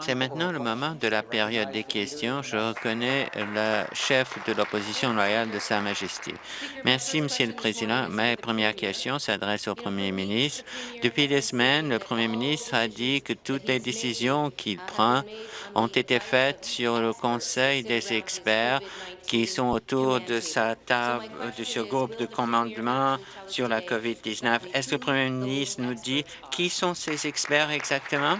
C'est maintenant le moment de la période des questions. Je reconnais le chef de l'opposition loyale de Sa Majesté. Merci, Monsieur le Président. Ma première question s'adresse au Premier ministre. Depuis des semaines, le Premier ministre a dit que toutes les décisions qu'il prend ont été faites sur le conseil des experts qui sont autour de sa table, de ce groupe de commandement sur la COVID-19. Est-ce que le Premier ministre nous dit qui sont ces experts exactement?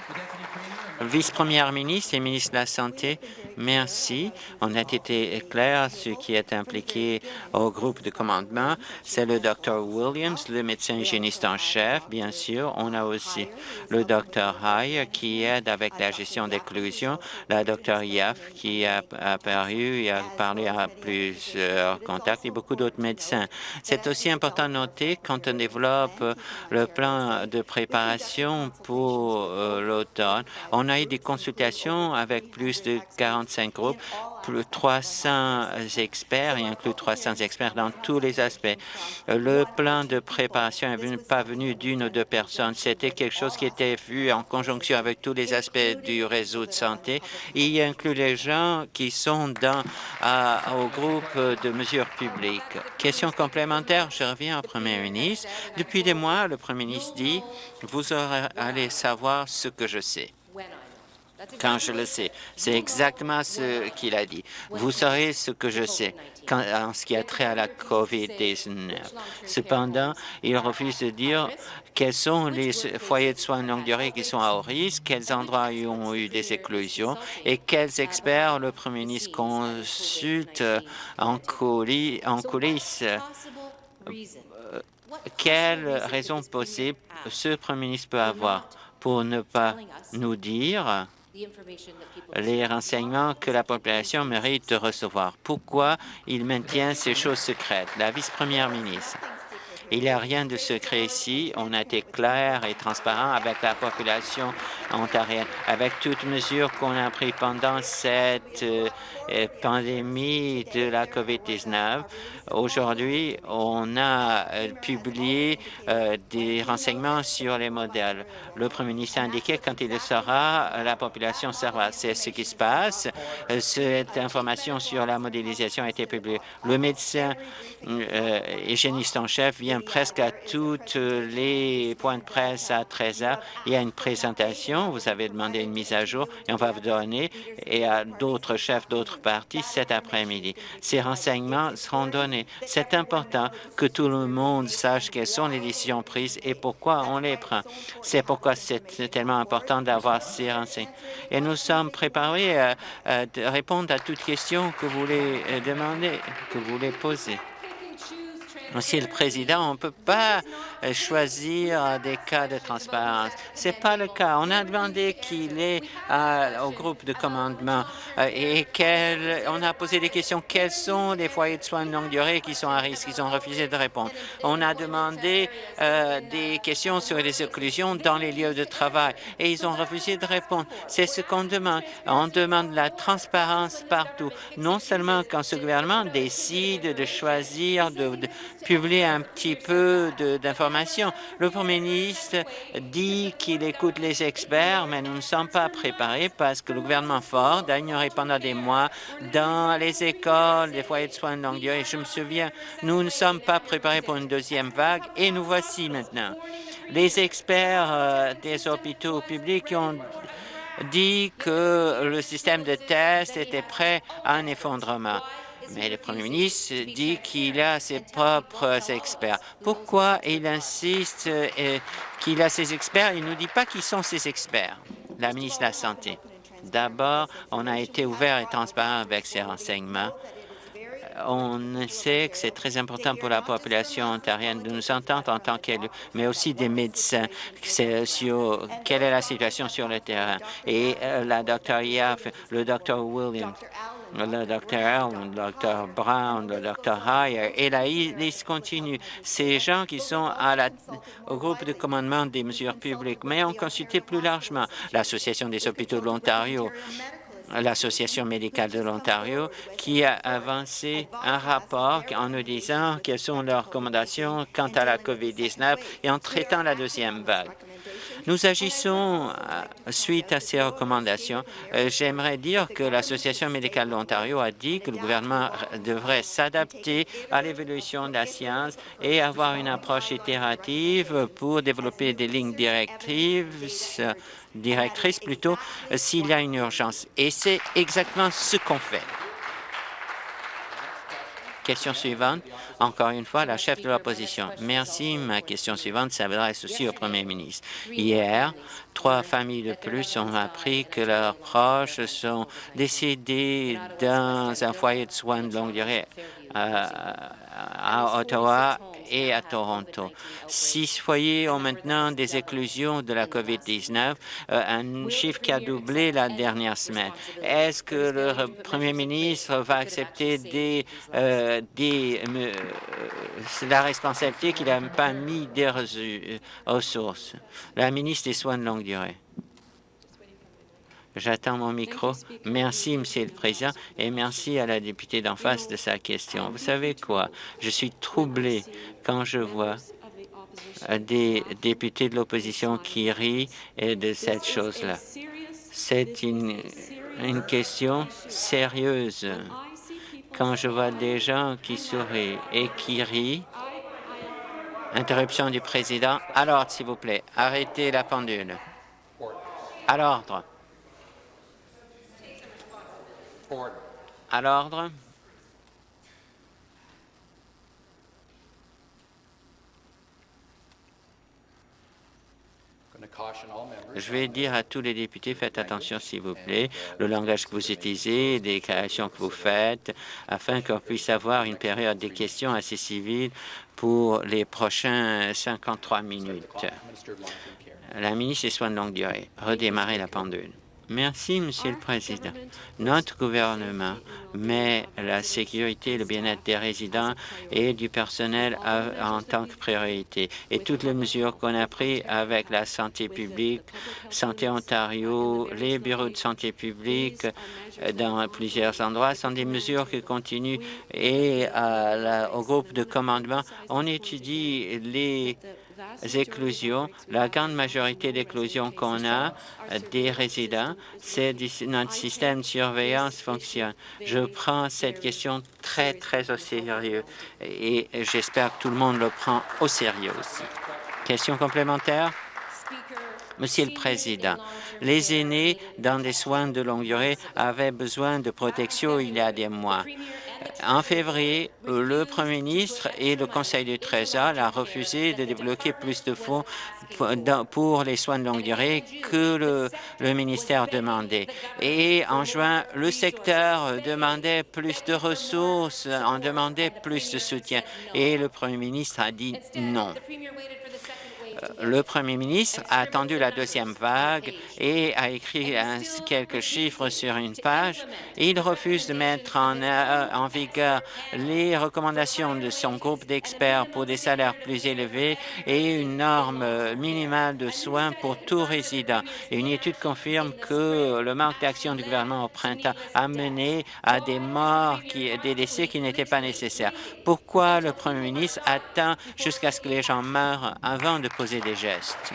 Vice-première ministre et ministre de la Santé, merci. On a été clair, ce qui est impliqué au groupe de commandement, c'est le Dr Williams, le médecin hygiéniste en chef, bien sûr. On a aussi le Dr Hay qui aide avec la gestion d'éclosion, la Dr Yaf qui a apparu et a parlé à plusieurs contacts et beaucoup d'autres médecins. C'est aussi important de noter quand on développe le plan de préparation pour euh, l'automne, on a eu des consultations avec plus de 45 groupes, plus de 300 experts, et inclut 300 experts dans tous les aspects. Le plan de préparation n'est pas venu d'une ou deux personnes. C'était quelque chose qui était vu en conjonction avec tous les aspects du réseau de santé. Il inclut les gens qui sont dans au groupe de mesures publiques. Question complémentaire, je reviens au Premier ministre. Depuis des mois, le Premier ministre dit « Vous allez savoir ce que je sais » quand je le sais. C'est exactement ce qu'il a dit. Vous saurez ce que je sais en ce qui a trait à la COVID-19. Cependant, il refuse de dire quels sont les foyers de soins de longue durée qui sont à haut risque, quels endroits ont eu des éclosions et quels experts le Premier ministre consulte en, coulisses. Euh, quelle raison possible ce Premier ministre peut avoir pour ne pas nous dire les renseignements que la population mérite de recevoir. Pourquoi il maintient ces choses secrètes? La vice-première ministre. Il n'y a rien de secret ici. On a été clair et transparent avec la population ontarienne, avec toutes mesures qu'on a prises pendant cette euh, pandémie de la COVID-19. Aujourd'hui, on a euh, publié euh, des renseignements sur les modèles. Le Premier ministre a indiqué quand il le sera, la population sera. C'est ce qui se passe. Cette information sur la modélisation a été publiée. Le médecin hygiéniste en chef vient presque à toutes les points de presse à 13 heures. Il y a une présentation, vous avez demandé une mise à jour et on va vous donner et à d'autres chefs d'autres partis cet après-midi. Ces renseignements seront donnés. C'est important que tout le monde sache quelles sont les décisions prises et pourquoi on les prend. C'est pourquoi c'est tellement important d'avoir ces renseignements. Et nous sommes préparés à, à répondre à toutes questions que vous voulez euh, demander, que vous voulez poser. Monsieur le Président, on ne peut pas euh, choisir des cas de transparence. Ce n'est pas le cas. On a demandé qu'il est au groupe de commandement euh, et on a posé des questions. Quels sont les foyers de soins de longue durée qui sont à risque? Ils ont refusé de répondre. On a demandé euh, des questions sur les occlusions dans les lieux de travail et ils ont refusé de répondre. C'est ce qu'on demande. On demande la transparence partout, non seulement quand ce gouvernement décide de choisir de publier un petit peu d'informations. Le Premier ministre dit qu'il écoute les experts, mais nous ne sommes pas préparés parce que le gouvernement Ford a ignoré pendant des mois dans les écoles, les foyers de soins de longue durée. Je me souviens, nous ne sommes pas préparés pour une deuxième vague et nous voici maintenant. Les experts euh, des hôpitaux publics ont dit que le système de test était prêt à un effondrement. Mais le Premier ministre dit qu'il a ses propres experts. Pourquoi il insiste euh, qu'il a ses experts? Il ne nous dit pas qui sont ses experts, la ministre de la Santé. D'abord, on a été ouvert et transparent avec ces renseignements. On sait que c'est très important pour la population ontarienne de nous entendre en tant qu'élus, mais aussi des médecins, quelle est la situation sur le terrain? Et euh, la Dr. Yaff, le Dr. Williams, le Dr. Allen, le Dr. Brown, le Dr. Heyer, et la liste continue. Ces gens qui sont au groupe de commandement des mesures publiques, mais ont consulté plus largement l'Association des hôpitaux de l'Ontario, l'Association médicale de l'Ontario, qui a avancé un rapport en nous disant quelles sont leurs recommandations quant à la COVID-19 et en traitant la deuxième vague. Nous agissons euh, suite à ces recommandations. Euh, j'aimerais dire que l'Association médicale de l'Ontario a dit que le gouvernement devrait s'adapter à l'évolution de la science et avoir une approche itérative pour développer des lignes directives directrice plutôt, euh, s'il y a une urgence. Et c'est exactement ce qu'on fait. Question suivante, encore une fois, la chef de l'opposition. Merci. Ma question suivante s'adresse aussi au premier ministre. Hier, trois familles de plus ont appris que leurs proches sont décédés dans un foyer de soins de longue durée euh, à Ottawa et à Toronto. Six foyers ont maintenant des éclusions de la COVID-19, euh, un chiffre qui a doublé la dernière semaine. Est-ce que le premier ministre va accepter des, euh, euh, la responsabilité qu'il n'a pas mis des ressources? La ministre des Soins de longue durée. J'attends mon micro. Merci, Monsieur le Président, et merci à la députée d'en face de sa question. Vous savez quoi? Je suis troublé quand je vois des députés de l'opposition qui rient de cette chose-là. C'est une, une question sérieuse. Quand je vois des gens qui sourient et qui rient, interruption du président. À l'ordre, s'il vous plaît. Arrêtez la pendule. À l'ordre. À l'ordre. Je vais dire à tous les députés, faites attention s'il vous plaît, le langage que vous utilisez, les déclarations que vous faites, afin qu'on puisse avoir une période des questions assez civiles pour les prochains 53 minutes. La ministre des Soins de longue durée, redémarrer la pendule. Merci, Monsieur le Président. Notre gouvernement met la sécurité et le bien-être des résidents et du personnel en tant que priorité. Et toutes les mesures qu'on a prises avec la santé publique, Santé Ontario, les bureaux de santé publique euh, dans plusieurs endroits sont des mesures qui continuent. Et au groupe de commandement, on étudie les éclosions, la grande majorité d'éclosions qu'on a des résidents, c'est notre système de surveillance fonctionne. Je prends cette question très, très au sérieux et j'espère que tout le monde le prend au sérieux aussi. Question complémentaire? Monsieur le Président, les aînés dans des soins de longue durée avaient besoin de protection il y a des mois. En février, le Premier ministre et le Conseil du Trésor ont refusé de débloquer plus de fonds pour les soins de longue durée que le, le ministère demandait. Et en juin, le secteur demandait plus de ressources, en demandait plus de soutien. Et le Premier ministre a dit non le premier ministre a attendu la deuxième vague et a écrit quelques chiffres sur une page. Il refuse de mettre en, euh, en vigueur les recommandations de son groupe d'experts pour des salaires plus élevés et une norme minimale de soins pour tout résident. une étude confirme que le manque d'action du gouvernement au printemps a mené à des morts, qui, des décès qui n'étaient pas nécessaires. Pourquoi le premier ministre attend jusqu'à ce que les gens meurent avant de poser des gestes.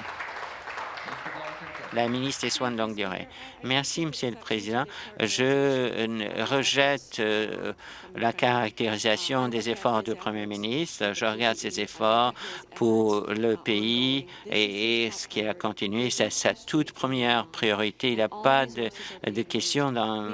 La ministre des Soins de longue durée. Merci, Monsieur le Président. Je rejette euh, la caractérisation des efforts du Premier ministre. Je regarde ces efforts pour le pays et, ce qui a continué. C'est sa toute première priorité. Il n'y a pas de, question dans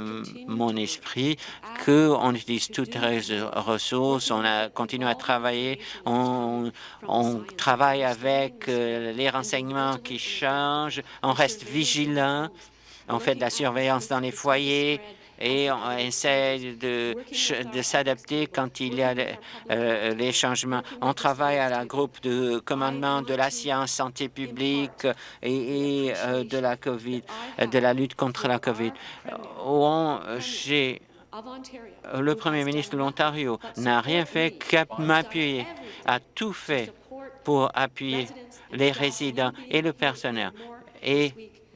mon esprit qu'on utilise toutes les ressources. On a continué à travailler. On, on travaille avec euh, les renseignements qui changent. On reste vigilant. On fait de la surveillance dans les foyers et on essaie de, s'adapter quand il y a euh, les changements. On travaille à la groupe de commandement de la science, santé publique et, euh, de la COVID, de la lutte contre la COVID. Le premier ministre de l'Ontario n'a rien fait qu'à m'appuyer, a tout fait pour appuyer les résidents et le personnel.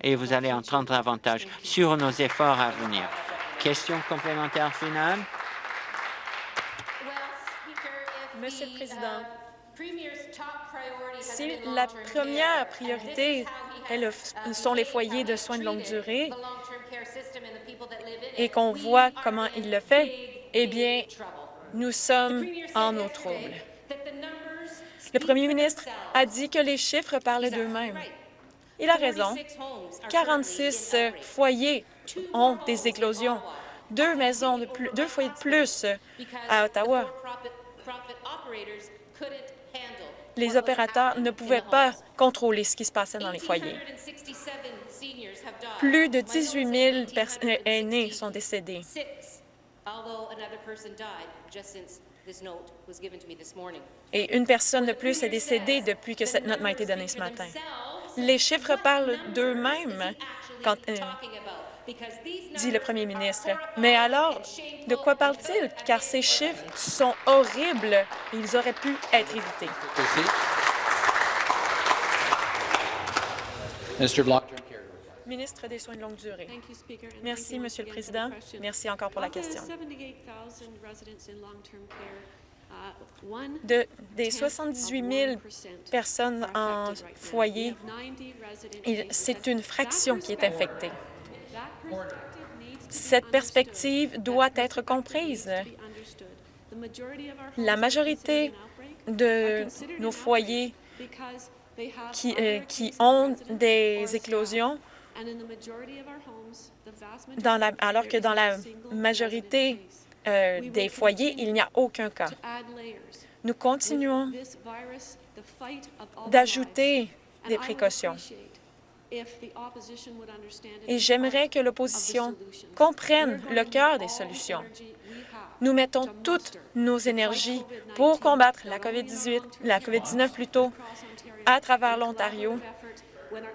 Et vous allez entendre davantage sur nos efforts à venir. Question complémentaire finale. Monsieur le Président, si la première priorité sont les foyers de soins de longue durée et qu'on voit comment il le fait, eh bien, nous sommes en eau trouble. Le premier ministre a dit que les chiffres parlaient d'eux-mêmes. Il a raison. 46 foyers ont des éclosions, deux maisons deux foyers de plus à Ottawa. Les opérateurs ne pouvaient pas contrôler ce qui se passait dans les foyers. Plus de 18 000 aînés sont décédés. Et une personne de plus est décédée depuis que cette note m'a été donnée ce matin. Les chiffres parlent d'eux-mêmes, euh, dit le premier ministre. Mais alors, de quoi parle-t-il? Car ces chiffres sont horribles. Ils auraient pu être évités. Ministre des Soins de longue durée. Merci, Monsieur le Président. Merci encore pour la question. De, des 78 000 personnes en foyer, c'est une fraction qui est infectée. Cette perspective doit être comprise. La majorité de nos foyers qui, euh, qui ont des éclosions. Alors que dans la majorité euh, des foyers, il n'y a aucun cas. Nous continuons d'ajouter des précautions. Et j'aimerais que l'opposition comprenne le cœur des solutions. Nous mettons toutes nos énergies pour combattre la COVID-18, la COVID-19 plutôt, à travers l'Ontario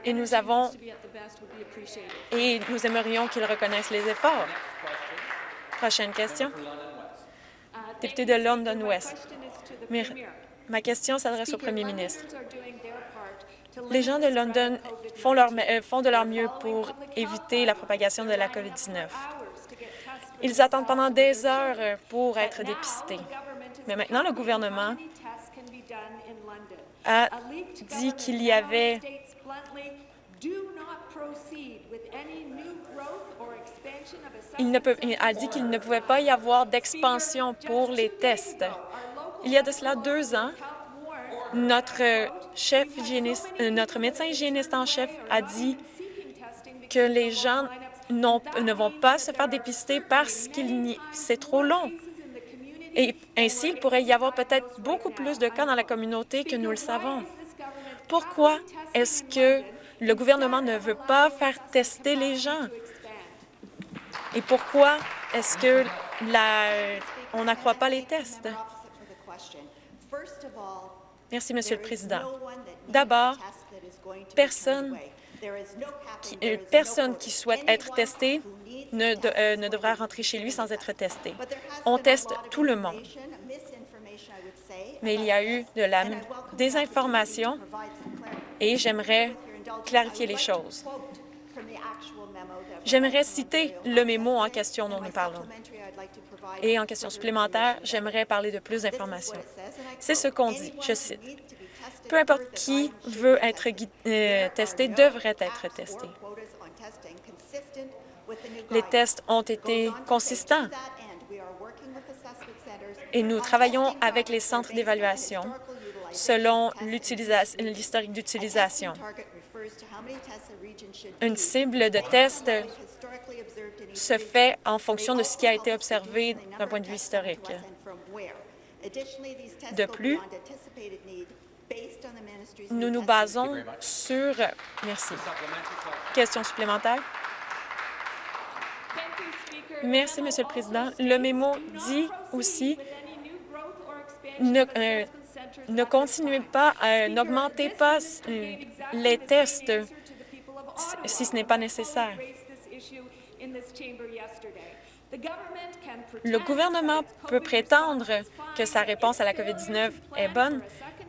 et nous avons et nous aimerions qu'ils reconnaissent les efforts. Prochaine question. Député de London West. Ma question s'adresse au premier ministre. Les gens de London font, euh, de leur mieux pour éviter la propagation de la COVID-19. Ils attendent pendant des heures pour être dépistés. Mais maintenant, le gouvernement a dit qu'il y avait il, ne peut, il a dit qu'il ne pouvait pas y avoir d'expansion pour les tests. Il y a de cela deux ans, notre chef hygiéniste, euh, notre médecin hygiéniste en chef a dit que les gens ne vont pas se faire dépister parce que c'est trop long. Et ainsi, il pourrait y avoir peut-être beaucoup plus de cas dans la communauté que nous le savons. Pourquoi est-ce que le gouvernement ne veut pas faire tester les gens? Et pourquoi est-ce que la, on n'accroît pas les tests? Merci, Monsieur le Président. D'abord, personne qui, euh, personne qui souhaite être testé ne, euh, ne devra rentrer chez lui sans être testé. On teste tout le monde. Mais il y a eu de la désinformation et j'aimerais clarifier les choses. J'aimerais citer le mémo en question dont nous parlons. Et en question supplémentaire, j'aimerais parler de plus d'informations. C'est ce qu'on dit, je cite. Peu importe qui veut être euh, testé devrait être testé. Les tests ont été consistants et nous travaillons avec les centres d'évaluation selon l'historique d'utilisation. Une cible de test se fait en fonction de ce qui a été observé d'un point de vue historique. De plus, nous nous basons sur... Merci. Question supplémentaire? Merci, Monsieur le Président. Le mémo dit aussi ne, euh, ne continuez pas, euh, n'augmentez pas les tests si ce n'est pas nécessaire. Le gouvernement peut prétendre que sa réponse à la COVID-19 est bonne,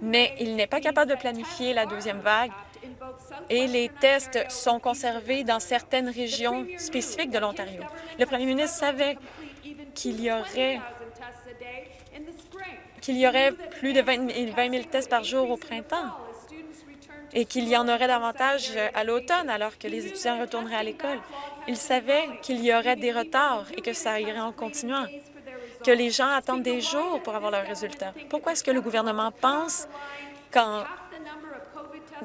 mais il n'est pas capable de planifier la deuxième vague et les tests sont conservés dans certaines régions spécifiques de l'Ontario. Le premier ministre savait qu'il y aurait qu'il y aurait plus de 20 000 tests par jour au printemps et qu'il y en aurait davantage à l'automne alors que les étudiants retourneraient à l'école. Il savait qu'il y aurait des retards et que ça irait en continuant, que les gens attendent des jours pour avoir leurs résultats. Pourquoi est-ce que le gouvernement pense qu'en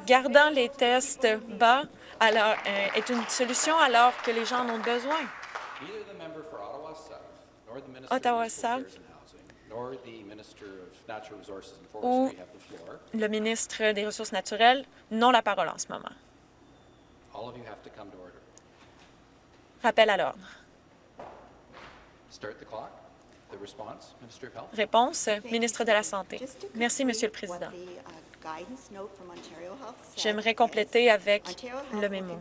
gardant les tests bas alors, euh, est une solution alors que les gens en ont besoin? Ottawa-South ou le ministre des Ressources naturelles n'ont la parole en ce moment. Rappel à l'ordre. Réponse, ministre de la Santé. Merci, Monsieur le Président. J'aimerais compléter avec le mémo.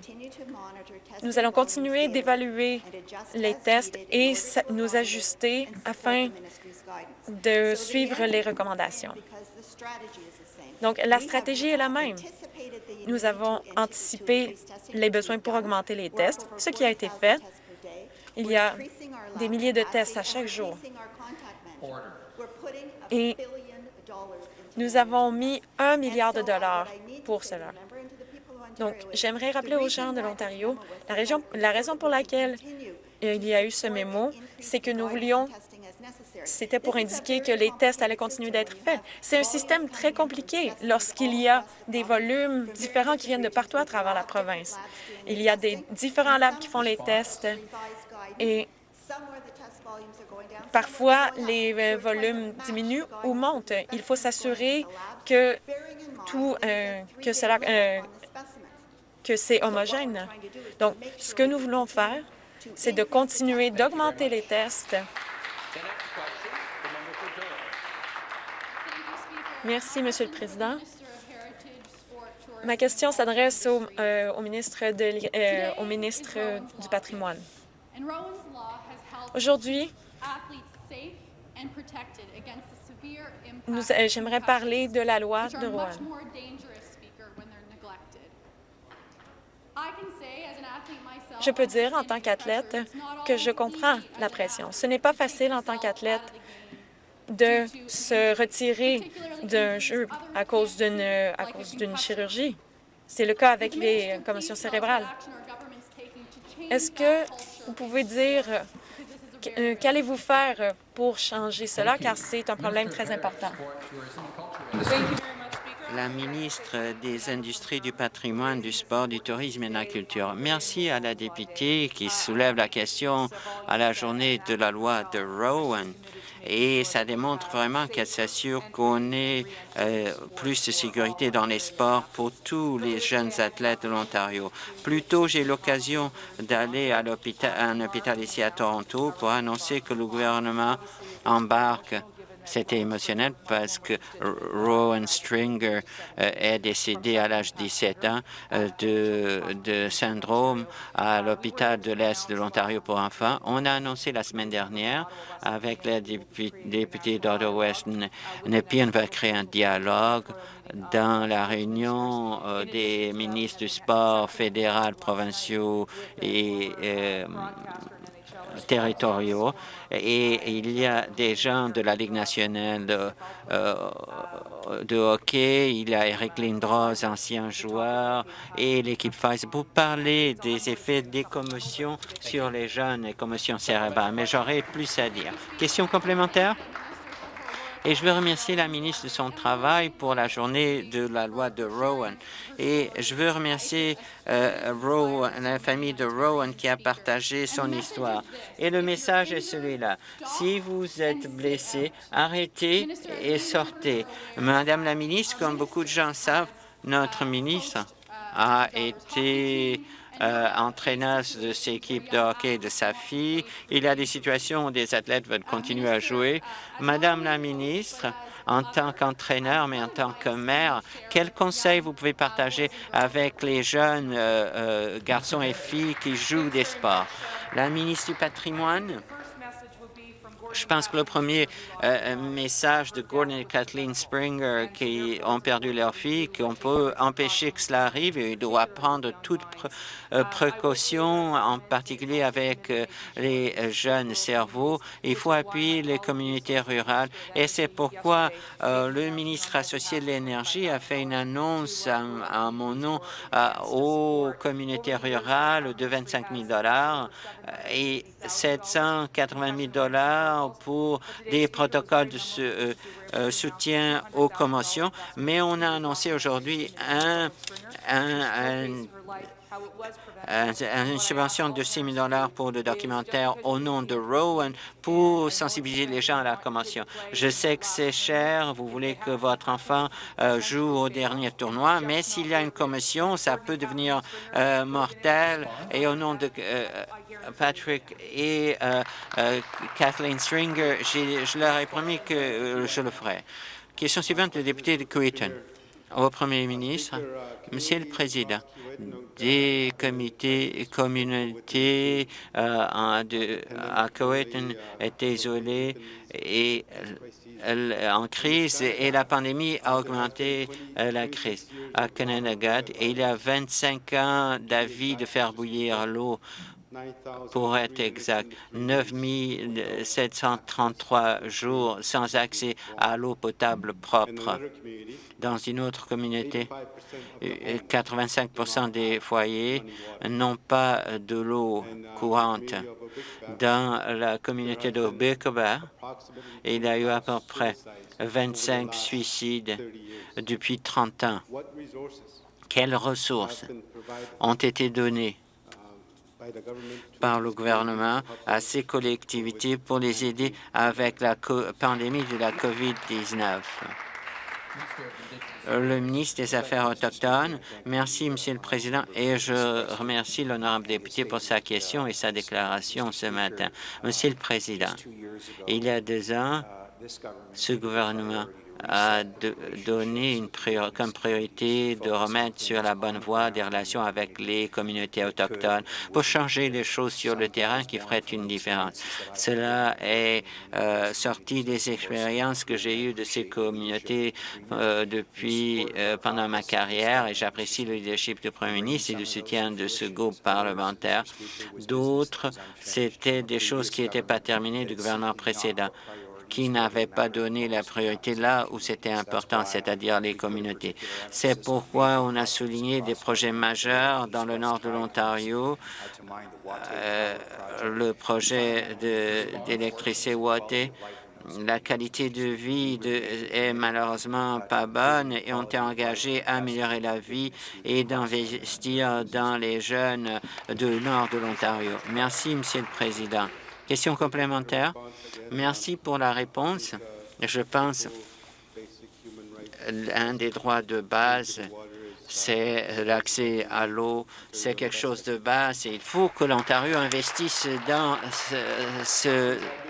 Nous allons continuer d'évaluer les tests et nous ajuster afin de suivre les recommandations. Donc, la stratégie est la même. Nous avons anticipé les besoins pour augmenter les tests, ce qui a été fait. Il y a des milliers de tests à chaque jour. Et nous avons mis un milliard de dollars pour cela. Donc, j'aimerais rappeler aux gens de l'Ontario, la, la raison pour laquelle il y a eu ce mémo, c'est que nous voulions c'était pour indiquer que les tests allaient continuer d'être faits. C'est un système très compliqué lorsqu'il y a des volumes différents qui viennent de partout à travers la province. Il y a des différents labs qui font les tests et Parfois, les euh, volumes diminuent ou montent. Il faut s'assurer que tout, euh, que cela, euh, que c'est homogène. Donc, ce que nous voulons faire, c'est de continuer d'augmenter les tests. Merci, Monsieur le Président. Ma question s'adresse au, au, ministre, du patrimoine. Aujourd'hui, j'aimerais parler de la loi de Rouen. Je peux dire en tant qu'athlète que je comprends la pression. Ce n'est pas facile en tant qu'athlète de se retirer d'un jeu à cause d'une chirurgie. C'est le cas avec les commotions cérébrales. Est-ce que vous pouvez dire euh, qu'allez-vous faire pour changer cela, car c'est un problème très important? La ministre des Industries, du patrimoine, du sport, du tourisme et de la culture. Merci à la députée qui soulève la question à la journée de la loi de Rowan et ça démontre vraiment qu'elle s'assure qu'on ait euh, plus de sécurité dans les sports pour tous les jeunes athlètes de l'Ontario. Plus tôt, j'ai l'occasion d'aller à, à un hôpital ici à Toronto pour annoncer que le gouvernement embarque c'était émotionnel parce que Rowan Stringer euh, est décédé à l'âge de 17 ans euh, de, syndrome à l'hôpital de l'Est de l'Ontario pour enfants. On a annoncé la semaine dernière avec la députée d'Ottawa-West Nepean va créer un dialogue dans la réunion euh, des ministres du sport fédéral, provinciaux et territoriaux et il y a des gens de la Ligue nationale de, euh, de hockey, il y a Eric Lindros, ancien joueur, et l'équipe Pfizer pour parler des effets des commotions sur les jeunes et commotions cérébrales. Mais j'aurais plus à dire. Question complémentaire? Et je veux remercier la ministre de son travail pour la journée de la loi de Rowan. Et je veux remercier euh, Rowan, la famille de Rowan qui a partagé son histoire. Et le message est celui-là. Si vous êtes blessé, arrêtez et sortez. Madame la ministre, comme beaucoup de gens savent, notre ministre a été euh, entraîneuse de ses équipes de hockey de sa fille. Il y a des situations où des athlètes veulent continuer à jouer. Madame la ministre, en tant qu'entraîneur, mais en tant que mère, quels conseils vous pouvez partager avec les jeunes euh, euh, garçons et filles qui jouent des sports? La ministre du patrimoine? Je pense que le premier euh, message de Gordon et Kathleen Springer qui ont perdu leur fille, qu'on peut empêcher que cela arrive et il doit prendre toutes euh, précautions, en particulier avec euh, les jeunes cerveaux. Il faut appuyer les communautés rurales et c'est pourquoi le ministre associé de l'énergie a fait une annonce en, mon nom aux communautés rurales de 25 000 dollars et 780 000 pour des protocoles de euh, euh, soutien aux commotions, mais on a annoncé aujourd'hui un, une subvention de 6 000 pour le documentaire au nom de Rowan pour sensibiliser les gens à la commotion. Je sais que c'est cher, vous voulez que votre enfant euh, joue au dernier tournoi, mais s'il y a une commotion, ça peut devenir euh, mortel. Et au nom de Patrick et Kathleen Stringer, je leur ai promis que je le ferai. Question suivante, le député de Creighton. Au Premier ministre, Monsieur le Président, des comités communautés euh, à Cowetton étaient isolés et en crise et la pandémie a augmenté euh, la crise. À Kananagat, il y a 25 ans d'avis de faire bouillir l'eau pour être exact, 9 733 jours sans accès à l'eau potable propre. Dans une autre communauté, 85% des foyers n'ont pas de l'eau courante. Dans la communauté de Bekoba, il y a eu à peu près 25 suicides depuis 30 ans. Quelles ressources ont été données par le gouvernement à ces collectivités pour les aider avec la pandémie de la COVID-19. Le ministre des Affaires autochtones, merci, Monsieur le Président, et je remercie l'honorable député pour sa question et sa déclaration ce matin. Monsieur le Président, il y a deux ans, ce gouvernement a donné une comme priorité de remettre sur la bonne voie des relations avec les communautés autochtones pour changer les choses sur le terrain qui feraient une différence. Cela est euh, sorti des expériences que j'ai eues de ces communautés euh, depuis euh, pendant ma carrière et j'apprécie le leadership du Premier ministre et le soutien de ce groupe parlementaire. D'autres, c'était des choses qui n'étaient pas terminées du gouvernement précédent qui n'avait pas donné la priorité là où c'était important, c'est-à-dire les communautés. C'est pourquoi on a souligné des projets majeurs dans le nord de l'Ontario, euh, le projet d'électricité ouatée, la qualité de vie de, est malheureusement pas bonne et on est engagé à améliorer la vie et d'investir dans les jeunes du nord de l'Ontario. Merci, Monsieur le Président. Question complémentaire. Merci pour la réponse. Je pense l'un des droits de base, c'est l'accès à l'eau. C'est quelque chose de base et il faut que l'Ontario investisse dans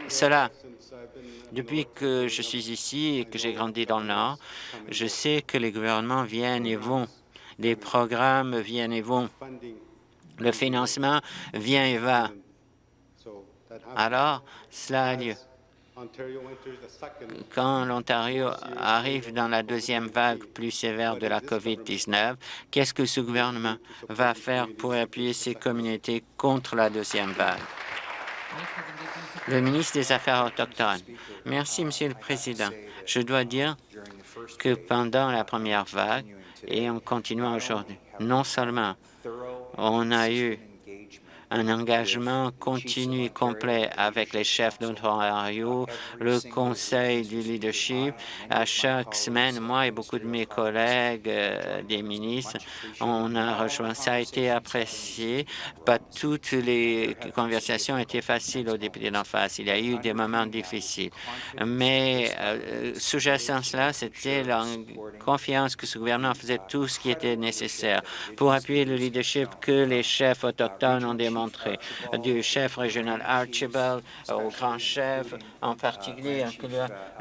cela. Depuis que je suis ici et que j'ai grandi dans le Nord, je sais que les gouvernements viennent et vont. Les programmes viennent et vont. Le financement vient et va. Alors, cela a lieu. Quand l'Ontario arrive dans la deuxième vague plus sévère de la COVID-19, qu'est-ce que ce gouvernement va faire pour appuyer ces communautés contre la deuxième vague? Le ministre des Affaires autochtones. Merci, Monsieur le Président. Je dois dire que pendant la première vague, et en continuant aujourd'hui, non seulement on a eu un engagement continu et complet avec les chefs d'Ontario, le Conseil du leadership. À chaque semaine, moi et beaucoup de mes collègues euh, des ministres, on a rejoint. Ça a été apprécié. Pas toutes les conversations étaient faciles aux députés d'en face. Il y a eu des moments difficiles. Mais euh, sous-jacent cela, c'était la confiance que ce gouvernement faisait tout ce qui était nécessaire pour appuyer le leadership que les chefs autochtones ont démontré du chef régional Archibald au grand chef, en particulier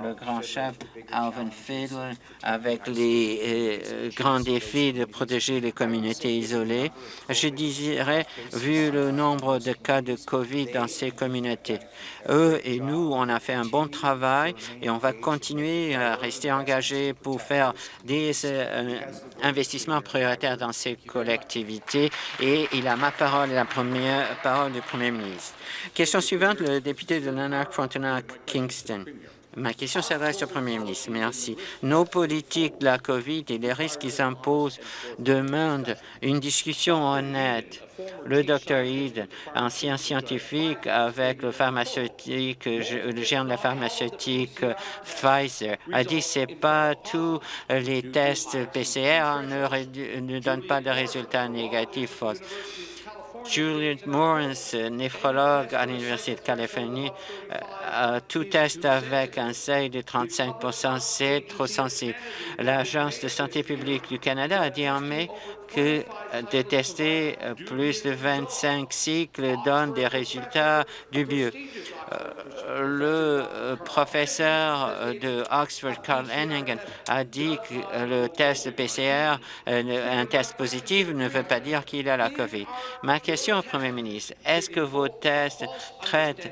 le grand chef Alvin Fiddler, avec les euh, grands défis de protéger les communautés isolées. Je dirais, vu le nombre de cas de COVID dans ces communautés, eux et nous, on a fait un bon travail et on va continuer à rester engagés pour faire des euh, investissements prioritaires dans ces collectivités. Et il a ma parole la première parole du Premier ministre. Question suivante, le député de Lanark, Frontenac, Kingston. Ma question s'adresse au Premier ministre. Merci. Nos politiques de la COVID et les risques qu'ils imposent demandent une discussion honnête. Le Dr Eden, ancien scientifique avec le pharmaceutique, le géant de la pharmaceutique Pfizer, a dit que ce pas tous les tests PCR ne, ne donnent pas de résultats négatifs. Juliette Morris, néphrologue à l'Université de Californie, euh, tout test avec un seuil de 35 c'est trop sensible. L'Agence de santé publique du Canada a dit en mai que de tester plus de 25 cycles donne des résultats dubieux. Euh, le euh, professeur de Oxford, Carl Hennigan, a dit que le test PCR, un test positif, ne veut pas dire qu'il a la COVID. Ma question au Premier ministre, est-ce que vos tests traitent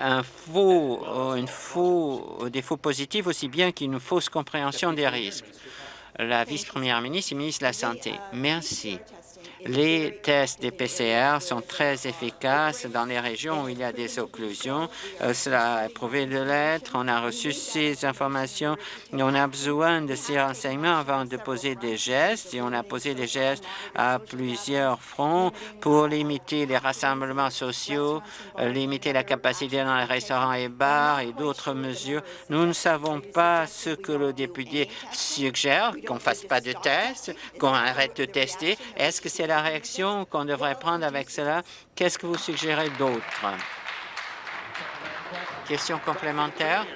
un faux, une faux, des faux positifs aussi bien qu'une fausse compréhension des risques? La vice-première ministre et ministre de la Santé. Merci. Les tests des PCR sont très efficaces dans les régions où il y a des occlusions. Euh, cela a prouvé de l'être. On a reçu ces informations on a besoin de ces renseignements avant de poser des gestes. Et on a posé des gestes à plusieurs fronts pour limiter les rassemblements sociaux, euh, limiter la capacité dans les restaurants et bars et d'autres mesures. Nous ne savons pas ce que le député suggère, qu'on fasse pas de tests, qu'on arrête de tester. Est-ce que c'est réaction qu'on devrait prendre avec cela. Qu'est-ce que vous suggérez d'autre? Question complémentaire.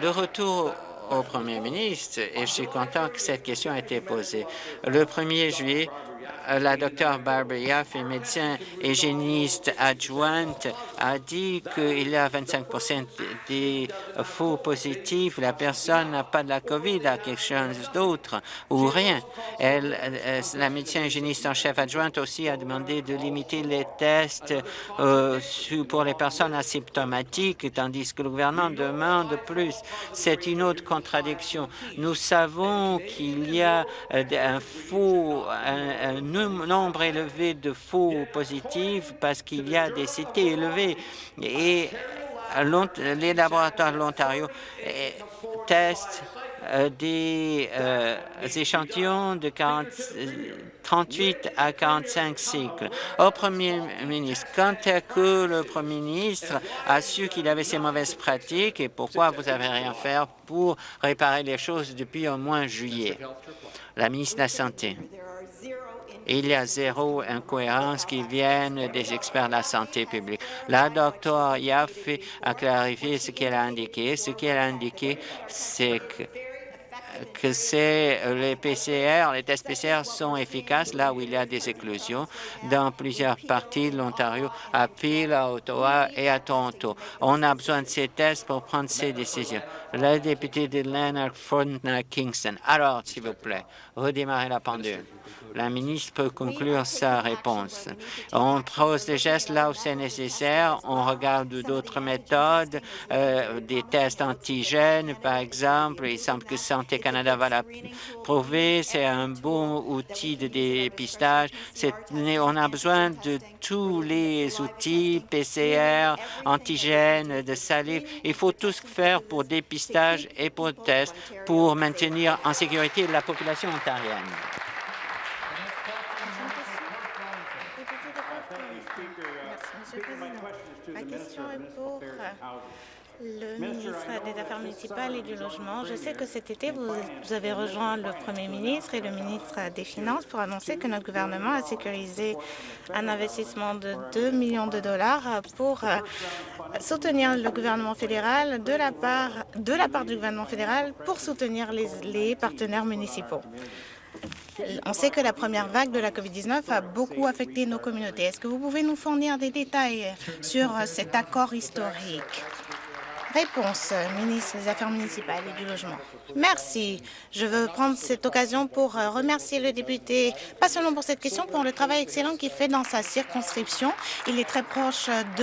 De retour au Premier ministre, et je suis content que cette question ait été posée. Le 1er juillet, la docteure Barbara Yaff, médecin hygiéniste adjointe, a dit qu'il y a 25 des faux positifs. La personne n'a pas de la COVID, a quelque chose d'autre ou rien. Euh, la médecin hygiéniste en chef adjointe aussi a demandé de limiter les tests euh, pour les personnes asymptomatiques, tandis que le gouvernement demande plus. C'est une autre contradiction. Nous savons qu'il y a un faux, un, nombre élevé de faux positifs parce qu'il y a des cités élevées et les laboratoires de l'Ontario eh, testent euh, des euh, échantillons de 38 à 45 cycles. Au Premier ministre, quand est que le Premier ministre a su qu'il avait ces mauvaises pratiques et pourquoi vous n'avez rien fait pour réparer les choses depuis au moins juillet? La ministre de la Santé. Il y a zéro incohérence qui vienne des experts de la santé publique. La docteure Yaffe a clarifié ce qu'elle a indiqué. Ce qu'elle a indiqué, c'est que c'est les PCR, les tests PCR sont efficaces là où il y a des éclosions dans plusieurs parties de l'Ontario, à Peel, à Ottawa et à Toronto. On a besoin de ces tests pour prendre ces décisions. La députée de Leonard Frontenac Kingston. Alors, s'il vous plaît, redémarrez la pendule. La ministre peut conclure sa réponse. On pose des gestes là où c'est nécessaire. On regarde d'autres méthodes, euh, des tests antigènes, par exemple. Il semble que Santé Canada va l'approuver. C'est un bon outil de dépistage. On a besoin de tous les outils, PCR, antigènes, de salive. Il faut tout faire pour dépistage et pour test pour maintenir en sécurité la population ontarienne. Le ministre des Affaires municipales et du Logement. Je sais que cet été, vous, avez rejoint le Premier ministre et le ministre des Finances pour annoncer que notre gouvernement a sécurisé un investissement de 2 millions de dollars pour euh, soutenir le gouvernement fédéral de la part, de la part du gouvernement fédéral pour soutenir les, les partenaires municipaux. On sait que la première vague de la COVID-19 a beaucoup affecté nos communautés. Est-ce que vous pouvez nous fournir des détails sur cet accord historique? Réponse, ministre des Affaires municipales et du Logement. Merci. Je veux prendre cette occasion pour remercier le député, pas seulement pour cette question, pour le travail excellent qu'il fait dans sa circonscription. Il est très proche de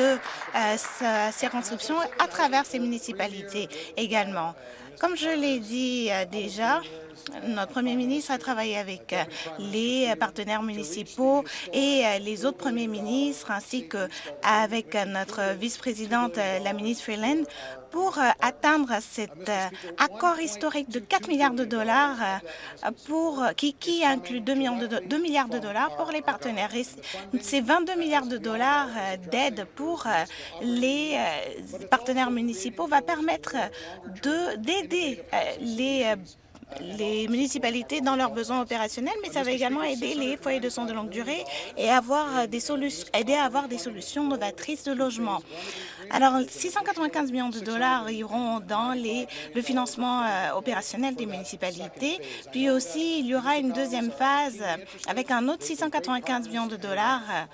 euh, sa circonscription à travers ses municipalités également. Comme je l'ai dit euh, déjà, notre premier ministre a travaillé avec les partenaires municipaux et les autres premiers ministres, ainsi qu'avec notre vice-présidente, la ministre Freeland, pour atteindre cet accord historique de 4 milliards de dollars pour, qui, qui inclut 2, millions de, 2 milliards de dollars pour les partenaires. ces 22 milliards de dollars d'aide pour les partenaires municipaux va permettre d'aider les les municipalités dans leurs besoins opérationnels, mais ça va également aider les foyers de soins de longue durée et avoir des solutions, aider à avoir des solutions novatrices de logement. Alors, 695 millions de dollars iront dans le financement euh, opérationnel des municipalités. Puis aussi, il y aura une deuxième phase avec un autre 695 millions de dollars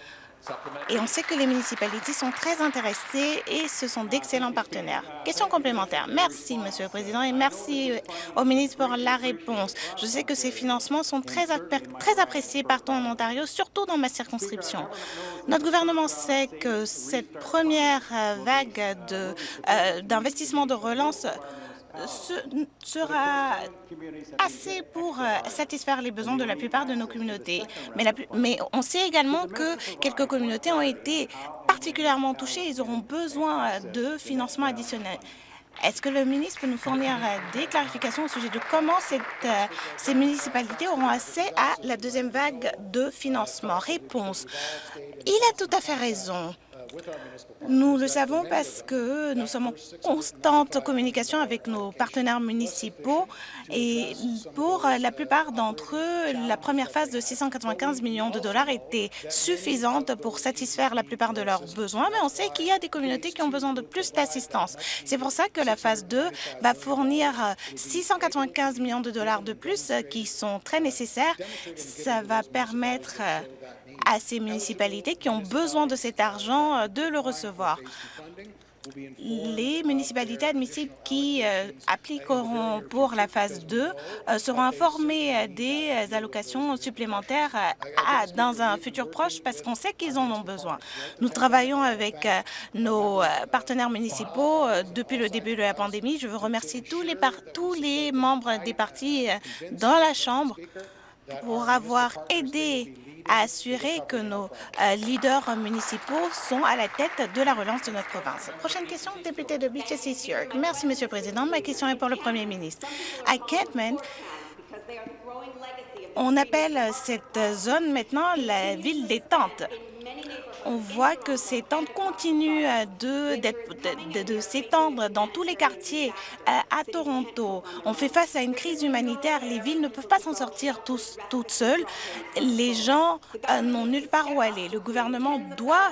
et on sait que les municipalités sont très intéressées et ce sont d'excellents partenaires. Question complémentaire. Merci, Monsieur le Président, et merci euh, au ministre pour la réponse. Je sais que ces financements sont très, appréciés partout en Ontario, surtout dans ma circonscription. Notre gouvernement sait que cette première euh, vague euh, d'investissement de relance sera assez pour euh, satisfaire les besoins de la plupart de nos communautés. Mais, on sait également que quelques communautés ont été particulièrement touchées. Ils auront besoin de financement additionnel. Est-ce que le ministre peut nous fournir euh, des clarifications au sujet de comment euh, ces municipalités auront accès à la deuxième vague de financement? Réponse. Il a tout à fait raison. Nous le savons parce que nous sommes en constante communication avec nos partenaires municipaux et pour la plupart d'entre eux, la première phase de 695 millions de dollars était suffisante pour satisfaire la plupart de leurs besoins, mais on sait qu'il y a des communautés qui ont besoin de plus d'assistance. C'est pour ça que la phase 2 va fournir 695 millions de dollars de plus qui sont très nécessaires. Ça va permettre à ces municipalités qui ont besoin de cet argent euh, de le recevoir. Les municipalités admissibles qui euh, appliqueront pour la phase 2 euh, seront informées des allocations supplémentaires dans un futur proche parce qu'on sait qu'ils en ont besoin. Nous travaillons avec nos partenaires municipaux depuis le début de la pandémie. Je veux remercier tous les, tous les membres des partis dans la Chambre pour avoir aidé à assurer que nos euh, leaders municipaux sont à la tête de la relance de notre province. Prochaine question, député de Beaches East York. Merci, Monsieur le Président. Ma question est pour le Premier ministre. À Kentman, on appelle cette zone maintenant la ville des tentes on voit que ces tentes continuent euh, de, s'étendre dans tous les quartiers euh, à Toronto. On fait face à une crise humanitaire. Les villes ne peuvent pas s'en sortir tous, toutes seules. Les gens euh, n'ont nulle part où aller. Le gouvernement doit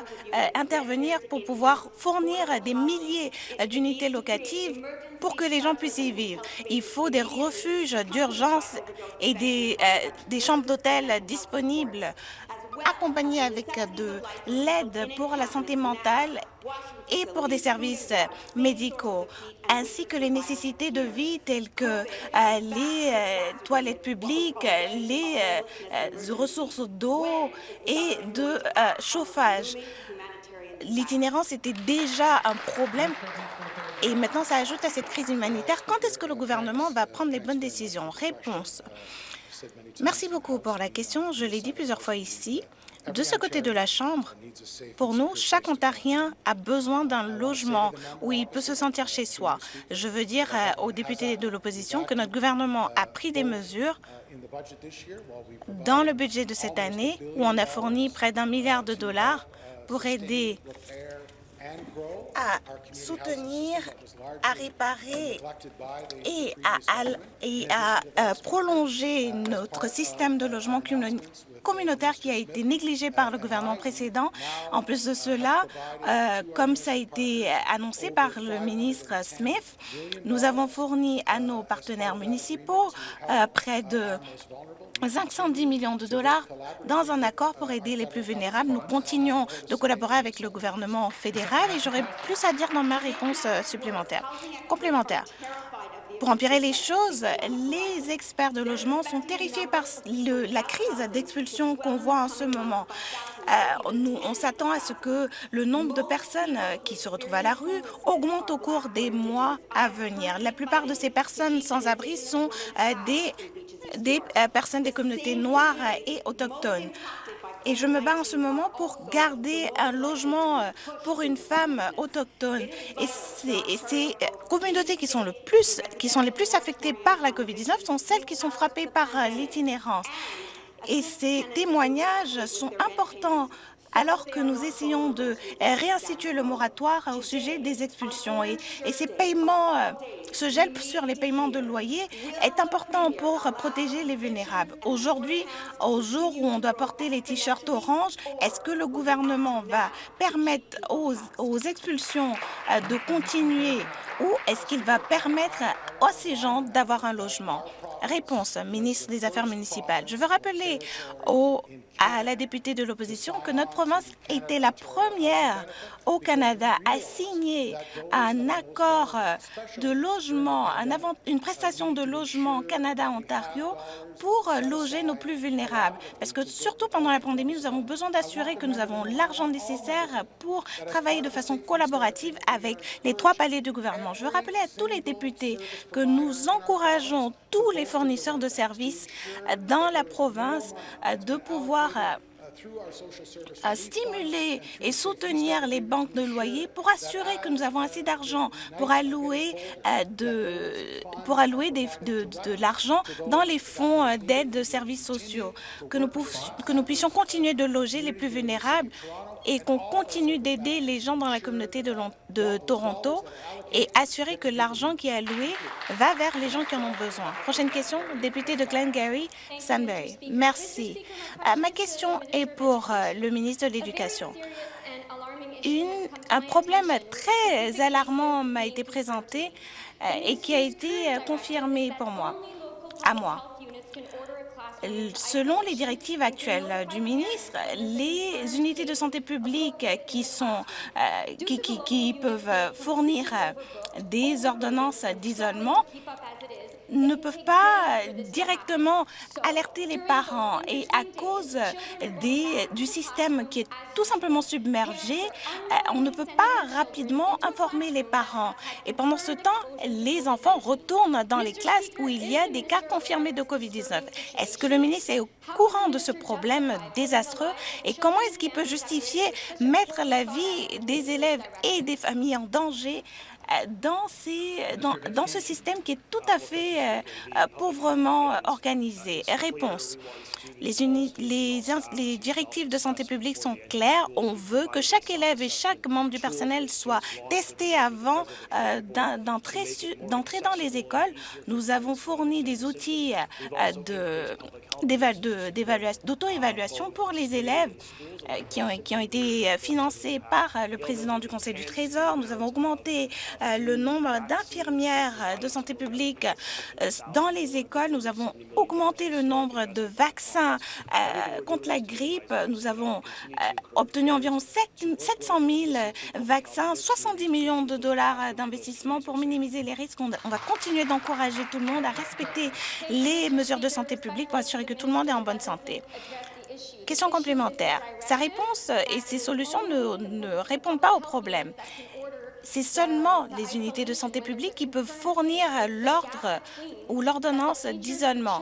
intervenir pour pouvoir fournir des milliers d'unités locatives pour que les gens puissent y vivre. Il faut des refuges d'urgence et des chambres d'hôtel disponibles accompagné avec de l'aide pour la santé mentale et pour des services médicaux, ainsi que les nécessités de vie telles que euh, les euh, toilettes publiques, les euh, ressources d'eau et de chauffage. L'itinérance était déjà un problème et maintenant ça ajoute à cette crise humanitaire. Quand est-ce que le gouvernement va prendre les bonnes décisions? Réponse. Merci beaucoup pour la question. Je l'ai dit plusieurs fois ici. De ce côté de la Chambre, pour nous, chaque Ontarien a besoin d'un logement où il peut se sentir chez soi. Je veux dire euh, aux députés de l'opposition que notre gouvernement a pris des mesures dans le budget de cette année où on a fourni près d'un milliard de dollars pour aider à soutenir, à réparer et à, euh, prolonger notre système de logement communautaire qui a été négligé par le gouvernement précédent. En plus de cela, euh, comme ça a été annoncé par le ministre Smith, nous avons fourni à nos partenaires municipaux euh, près de 510 millions de dollars dans un accord pour aider les plus vulnérables. Nous continuons de collaborer avec le gouvernement fédéral et j'aurai plus à dire dans ma réponse euh, supplémentaire. Complémentaire. Pour empirer les choses, les experts de logement sont terrifiés par la crise d'expulsion qu'on voit en ce moment. Euh, nous, on s'attend à ce que le nombre de personnes euh, qui se retrouvent à la rue augmente au cours des mois à venir. La plupart de ces personnes sans abri sont des, des euh, personnes des communautés noires et autochtones et je me bats en ce moment pour garder un logement euh, pour une femme autochtone. Et ces euh, communautés qui sont, le plus, qui sont les plus affectées par la COVID-19 sont celles qui sont frappées par euh, l'itinérance. Et ces témoignages sont importants alors que nous essayons de réinstituer le moratoire au sujet des expulsions. Et, ces paiements, ce gel sur les paiements de loyer est important pour protéger les vulnérables. Aujourd'hui, au jour où on doit porter les t-shirts orange, est-ce que le gouvernement va permettre aux, aux expulsions de continuer ou est-ce qu'il va permettre à ces gens d'avoir un logement? Réponse, ministre des Affaires municipales. Je veux rappeler au, à la députée de l'opposition que notre province était la première au Canada à signer un accord de logement, une prestation de logement Canada-Ontario pour loger nos plus vulnérables. Parce que surtout pendant la pandémie, nous avons besoin d'assurer que nous avons l'argent nécessaire pour travailler de façon collaborative avec les trois paliers du gouvernement. Je veux rappeler à tous les députés que nous encourageons tous les fournisseurs de services dans la province de pouvoir à stimuler et soutenir les banques de loyer pour assurer que nous avons assez d'argent pour allouer, euh, de, pour allouer de, l'argent dans les fonds euh, d'aide de services sociaux, que nous, que nous puissions continuer de loger les plus vulnérables et qu'on continue d'aider les gens dans la communauté de, Toronto et assurer que l'argent qui est alloué va vers les gens qui en ont besoin. Prochaine question, député de Glengarry, Sunbury. Merci. Euh, ma question est pour euh, le ministre de l'Éducation. un problème très alarmant m'a été présenté euh, et qui a été confirmé pour moi, à moi. Selon les directives actuelles du ministre, les unités de santé publique qui, euh, peuvent fournir des ordonnances d'isolement ne peuvent pas directement alerter les parents et à cause du système qui est tout simplement submergé, euh, on ne peut pas rapidement informer les parents. Et pendant ce temps, les enfants retournent dans les classes où il y a des cas confirmés de COVID-19. Est-ce que le ministre est au courant de ce problème désastreux? Et comment est-ce qu'il peut justifier mettre la vie des élèves et des familles en danger dans, ces, dans, dans, ce système qui est tout à fait euh, euh pauvrement organisé. Réponse. Les, les, les, directives de santé publique sont claires. On veut que chaque élève et chaque membre du personnel soit testé avant euh, d'entrer dans les écoles. Nous avons fourni des outils euh, de d'auto-évaluation pour les élèves qui ont, qui ont été financés par le président du Conseil du Trésor. Nous avons augmenté le nombre d'infirmières de santé publique dans les écoles. Nous avons augmenté le nombre de vaccins contre la grippe. Nous avons obtenu environ 7, 700 000 vaccins, 70 millions de dollars d'investissement pour minimiser les risques. On va continuer d'encourager tout le monde à respecter les mesures de santé publique pour assurer que tout le monde est en bonne santé. Question complémentaire. Sa réponse et ses solutions ne répondent pas au problème. C'est seulement les unités de santé publique qui peuvent fournir l'ordre ou l'ordonnance d'isolement.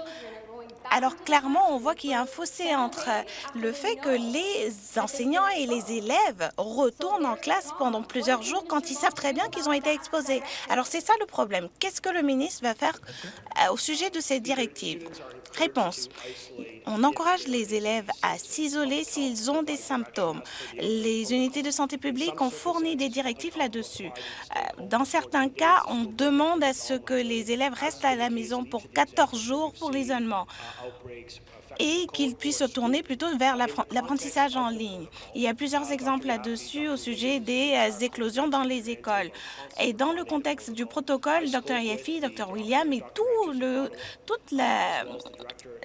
Alors clairement, on voit qu'il y a un fossé entre le fait que les enseignants et les élèves retournent en classe pendant plusieurs jours quand ils savent très bien qu'ils ont été exposés. Alors c'est ça le problème. Qu'est-ce que le ministre va faire euh, au sujet de ces directives? Réponse. On encourage les élèves à s'isoler s'ils ont des symptômes. Les unités de santé publique ont fourni des directives là-dessus. Euh, dans certains cas, on demande à ce que les élèves restent à la maison pour 14 jours pour l'isolement. Et qu'ils puissent se tourner plutôt vers l'apprentissage en ligne. Il y a plusieurs exemples là-dessus au sujet des euh, éclosions dans les écoles. Et dans le contexte du protocole, Dr. Yaffe, Dr. William et tout le, toute la,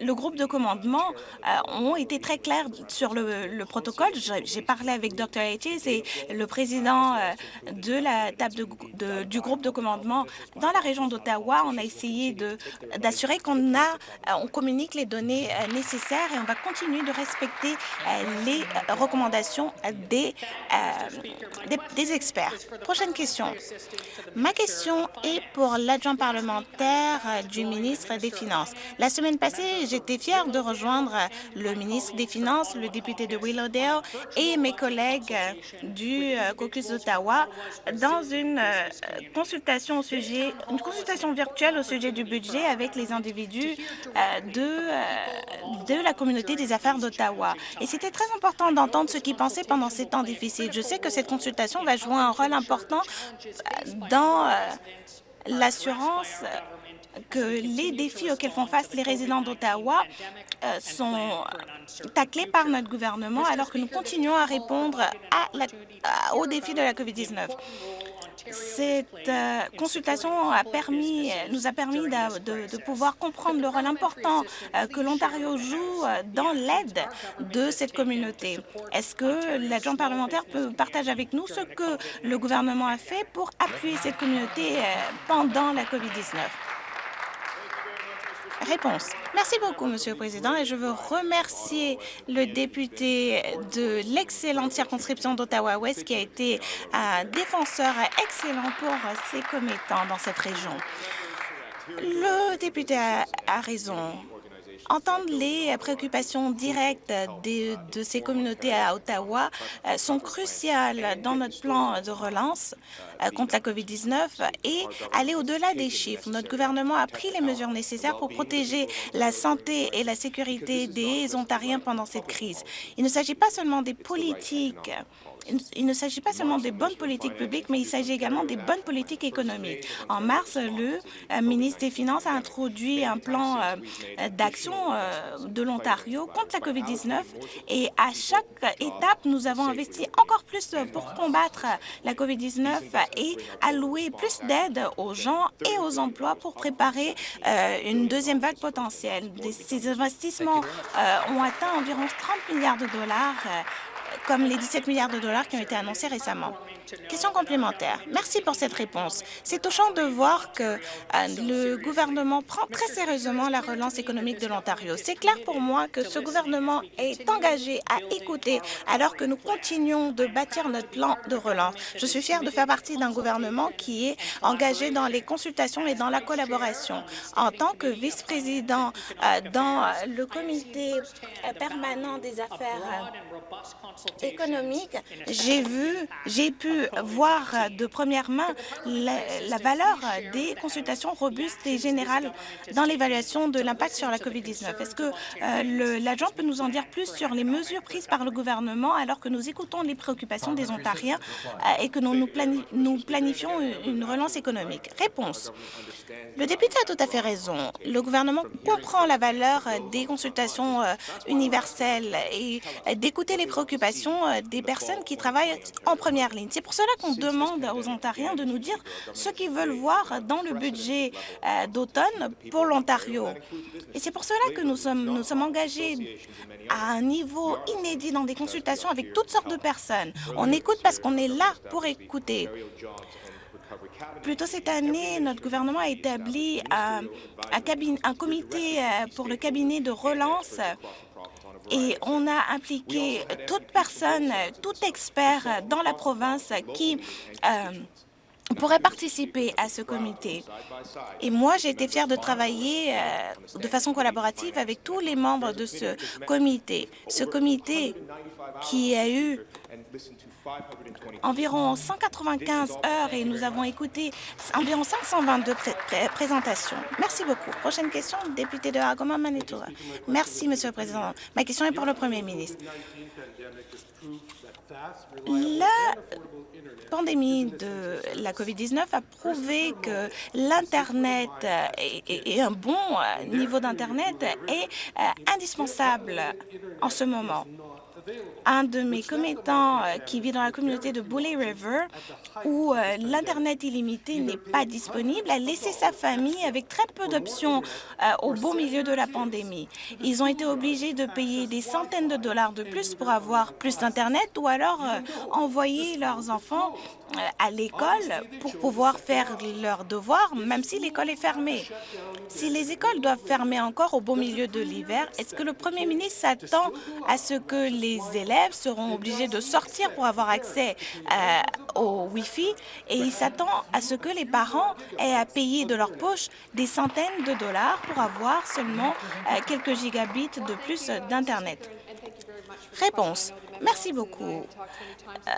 le groupe de commandement euh, ont été très clairs sur le, protocole. J'ai parlé avec Dr. H. et le président euh, de la table du groupe de commandement dans la région d'Ottawa. On a essayé d'assurer qu'on a, on communique les données nécessaires et on va continuer de respecter les recommandations des, des experts. Prochaine question. Ma question est pour l'adjoint parlementaire du ministre des Finances. La semaine passée, j'étais fière de rejoindre le ministre des Finances, le député de Willowdale et mes collègues du euh, caucus d'Ottawa dans une euh, consultation au sujet, une consultation virtuelle au sujet du budget avec les individus euh, de, de la communauté des affaires d'Ottawa. Et c'était très important d'entendre ce qu'ils pensaient pendant ces temps difficiles. Je sais que cette consultation va jouer un rôle important dans l'assurance que les défis auxquels font face les résidents d'Ottawa euh, sont taclés par notre gouvernement alors que nous continuons à répondre aux défis de la COVID-19. Cette euh, consultation nous a permis de, pouvoir comprendre le rôle important euh, que l'Ontario joue dans l'aide de cette communauté. Est-ce que l'adjoint parlementaire peut partager avec nous ce que le gouvernement a fait pour appuyer cette communauté pendant la COVID-19? Réponse. Merci beaucoup, Monsieur le Président, et je veux remercier le député de l'excellente circonscription d'Ottawa-Ouest qui a été un défenseur excellent pour ses commettants dans cette région. Le député a raison entendre les préoccupations directes de ces communautés à Ottawa euh, sont cruciales dans notre plan de relance euh, contre la COVID-19 et aller au-delà des chiffres. Notre gouvernement a pris les mesures nécessaires pour protéger la santé et la sécurité des Ontariens pendant cette crise. Il ne s'agit pas seulement des politiques il ne s'agit pas seulement des bonnes politiques publiques, mais il s'agit également des bonnes politiques économiques. En mars, le euh, ministre des Finances a introduit un plan euh, d'action euh, de l'Ontario contre la COVID-19 et à chaque étape, nous avons investi encore plus pour combattre la COVID-19 et allouer plus d'aide aux gens et aux emplois pour préparer une deuxième vague potentielle. Ces investissements ont atteint environ 30 milliards de dollars comme les 17 milliards de dollars qui ont été annoncés récemment. Question complémentaire. Merci pour cette réponse. C'est touchant de voir que euh, le gouvernement prend très sérieusement la relance économique de l'Ontario. C'est clair pour moi que ce gouvernement est engagé à écouter alors que nous continuons de bâtir notre plan de relance. Je suis fière de faire partie d'un gouvernement qui est engagé dans les consultations et dans la collaboration. En tant que vice-président euh, dans le comité euh, permanent des affaires économiques, j'ai vu, j'ai pu voir de première main la, valeur des consultations robustes et générales dans l'évaluation de l'impact sur la COVID-19. Est-ce que euh, l'adjoint peut nous en dire plus sur les mesures prises par le gouvernement alors que nous écoutons les préoccupations des Ontariens euh, et que nous, nous, planifions une relance économique? Réponse. Le député a tout à fait raison. Le gouvernement comprend la valeur des consultations euh, universelles et d'écouter les préoccupations des personnes qui travaillent en première ligne. C'est pour cela qu'on demande aux Ontariens de nous dire ce qu'ils veulent voir dans le budget euh, d'automne pour l'Ontario. Et c'est pour cela que nous sommes, nous sommes engagés à un niveau inédit dans des consultations avec toutes sortes de personnes. On écoute parce qu'on est là pour écouter. Plus tôt cette année, notre gouvernement a établi un, un comité euh, pour le cabinet de relance et on a impliqué toute personne, tout expert dans la province qui euh, pourrait participer à ce comité. Et moi, j'ai été fière de travailler euh, de façon collaborative avec tous les membres de ce comité. Ce comité qui a eu environ 195 heures et nous avons écouté environ 522 présentations. Merci beaucoup. Prochaine question, député de Agoma, Manitoba. Merci, Monsieur le Président. Ma question est pour le Premier ministre. Pandémie de la COVID-19 a prouvé que l'Internet et, un bon niveau d'Internet est indispensable en ce moment un de mes commettants euh, qui vit dans la communauté de Bully River, où euh, l'Internet illimité n'est pas disponible, a laissé sa famille avec très peu d'options euh, au beau milieu de la pandémie. Ils ont été obligés de payer des centaines de dollars de plus pour avoir plus d'Internet ou alors envoyer leurs enfants à l'école pour pouvoir faire leurs devoirs, même si l'école est fermée. Si les écoles doivent fermer encore au beau milieu de l'hiver, est-ce que le premier ministre s'attend à ce que les élèves seront obligés de sortir pour avoir accès euh, au Wi-Fi et il s'attend à ce que les parents aient à payer de leur poche des centaines de dollars pour avoir seulement euh, quelques gigabits de plus d'Internet. Réponse. Merci beaucoup. Euh,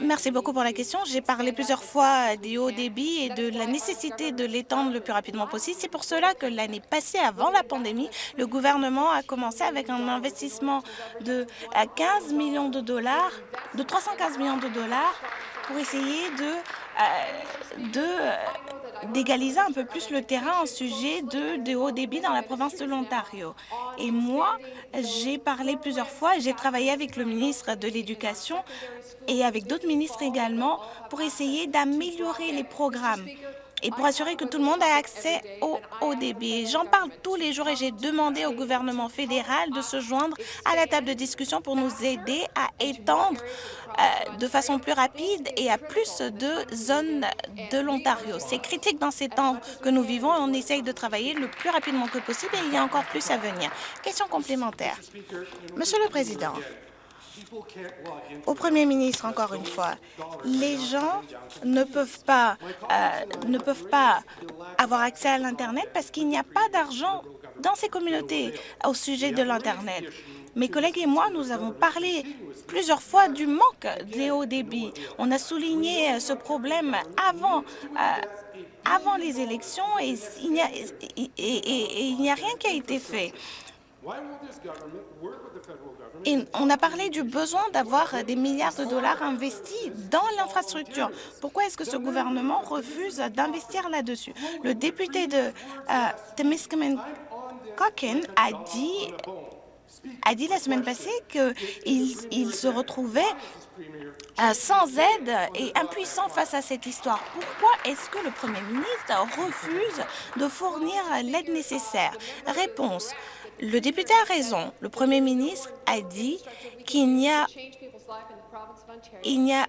merci beaucoup pour la question. J'ai parlé plusieurs fois des hauts débits et de la nécessité de l'étendre le plus rapidement possible. C'est pour cela que l'année passée, avant la pandémie, le gouvernement a commencé avec un investissement de 15 millions de dollars, de 315 millions de dollars pour essayer de, d'égaliser un peu plus le terrain en sujet de, de haut débit dans la province de l'Ontario. Et moi, j'ai parlé plusieurs fois, j'ai travaillé avec le ministre de l'Éducation et avec d'autres ministres également pour essayer d'améliorer les programmes et pour assurer que tout le monde ait accès au haut débit. J'en parle tous les jours et j'ai demandé au gouvernement fédéral de se joindre à la table de discussion pour nous aider à étendre euh, de façon plus rapide et à plus de zones de l'Ontario. C'est critique dans ces temps que nous vivons et on essaye de travailler le plus rapidement que possible et il y a encore plus à venir. Question complémentaire. Monsieur le Président, au Premier ministre, encore une fois, les gens ne peuvent pas, euh, ne peuvent pas avoir accès à l'Internet parce qu'il n'y a pas d'argent dans ces communautés au sujet de l'Internet. Mes collègues et moi, nous avons parlé plusieurs fois du manque des hauts débit. On a souligné ce problème avant, euh, avant les élections et il n'y a, a rien qui a été fait. On a parlé du besoin d'avoir des milliards de dollars investis dans l'infrastructure. Pourquoi est-ce que ce gouvernement refuse d'investir là-dessus? Le député de uh, Temiskaming a dit a dit la semaine passée qu'il il se retrouvait euh, sans aide et impuissant face à cette histoire. Pourquoi est-ce que le Premier ministre refuse de fournir l'aide nécessaire? Réponse. Le député a raison. Le Premier ministre a dit qu'il n'y a il n'y a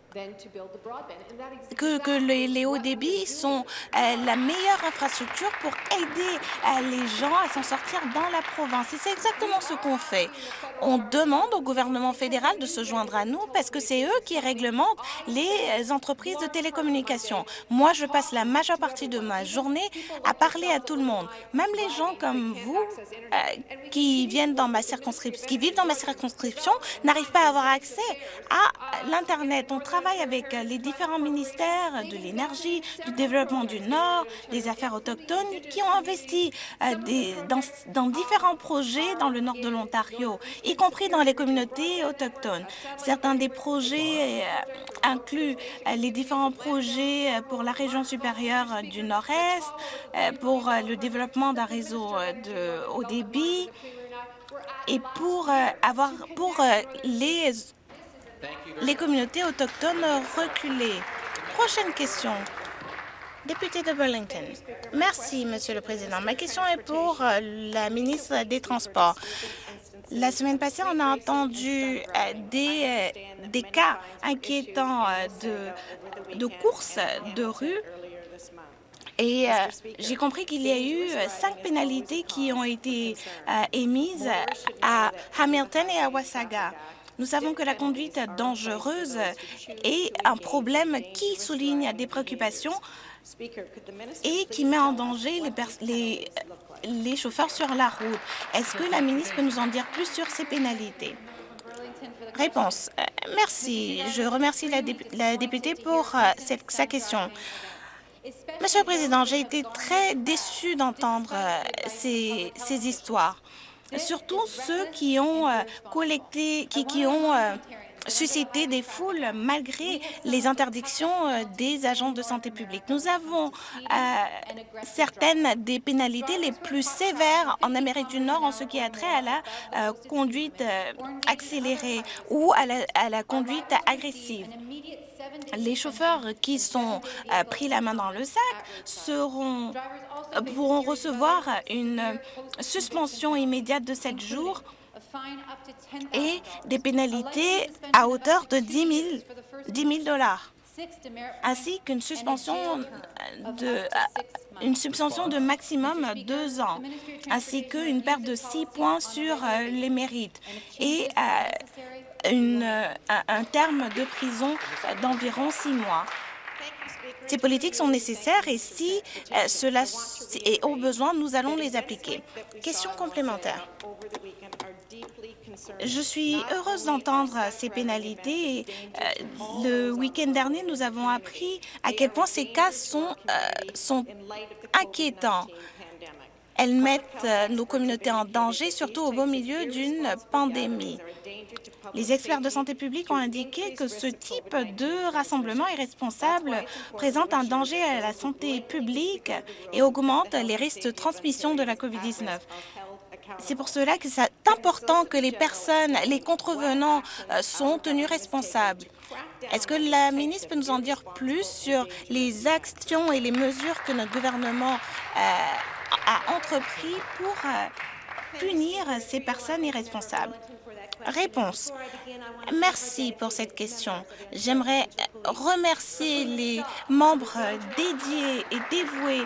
que, que les, hauts débits sont euh, la meilleure infrastructure pour aider euh, les gens à s'en sortir dans la province. Et c'est exactement ce qu'on fait. On demande au gouvernement fédéral de se joindre à nous parce que c'est eux qui réglementent les entreprises de télécommunications. Moi, je passe la majeure partie de ma journée à parler à tout le monde, même les gens comme vous euh, qui viennent dans ma circonscription, qui vivent dans ma circonscription, n'arrivent pas à avoir accès à On travaille avec les différents ministères de l'énergie, du développement du Nord, des affaires autochtones, qui ont investi euh, dans, différents projets dans le nord de l'Ontario, y compris dans les communautés autochtones. Certains des projets euh, incluent euh, les différents projets pour la région supérieure du Nord-Est, pour le développement d'un réseau de haut débit et pour avoir pour les les communautés autochtones reculées. Prochaine question. Député de Burlington. Merci, Monsieur le Président. Ma question est pour euh, la ministre des Transports. La semaine passée, on a entendu euh, des, euh, des cas inquiétants de, de courses de rue et j'ai compris qu'il y a eu cinq pénalités qui ont été émises à Hamilton et à Wasaga. Nous savons que la conduite dangereuse est un problème qui souligne des préoccupations et qui met en danger les, chauffeurs sur la route. Est-ce que la ministre peut nous en dire plus sur ces pénalités? Réponse. Euh, merci. Je remercie la, députée pour euh, sa question. Monsieur le Président, j'ai été très déçue d'entendre euh, ces histoires surtout ceux qui ont euh, collecté, qui, qui ont euh, susciter des foules malgré les interdictions euh, des agents de santé publique. Nous avons certaines des pénalités les plus sévères en Amérique du Nord en ce qui a trait à la conduite accélérée ou à la conduite agressive. Les chauffeurs qui sont pris la main dans le sac seront, pourront recevoir une suspension immédiate de 7 jours et des pénalités à hauteur de 10 000, dollars ainsi qu'une suspension de, une suspension de maximum deux ans, ainsi qu'une perte de six points sur euh, les mérites. Et euh, une, un terme de prison d'environ six mois. Ces politiques sont nécessaires et si euh, cela est au besoin, nous allons les appliquer. Question complémentaire. Je suis heureuse d'entendre ces pénalités. Euh, le week-end dernier, nous avons appris à quel point ces cas euh, sont inquiétants. Elles mettent nos communautés en danger, surtout au beau milieu d'une pandémie. Les experts de santé publique ont indiqué que ce type de rassemblement irresponsable présente un danger à la santé publique et augmente les risques de transmission de la COVID-19. C'est pour cela que c'est important que les personnes, les contrevenants euh, sont tenus responsables. Est-ce que la ministre peut nous en dire plus sur les actions et les mesures que notre gouvernement euh, a entrepris pour euh, punir ces personnes irresponsables? Réponse. Merci pour cette question. J'aimerais remercier les membres dédiés et dévoués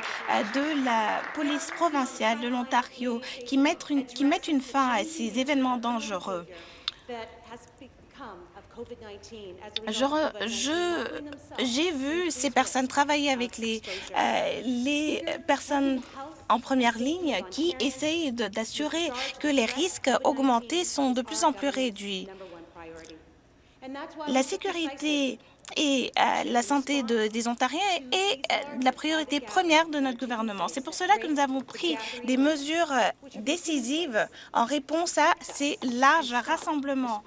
de la police provinciale de l'Ontario qui, mettent une, qui mettent une fin à ces événements dangereux. J'ai vu ces personnes travailler avec les, euh, les personnes en première ligne qui essayent d'assurer que les risques augmentés sont de plus en plus réduits. La sécurité et euh, la santé des Ontariens est euh, la priorité première de notre gouvernement. C'est pour cela que nous avons pris des mesures décisives en réponse à ces larges rassemblements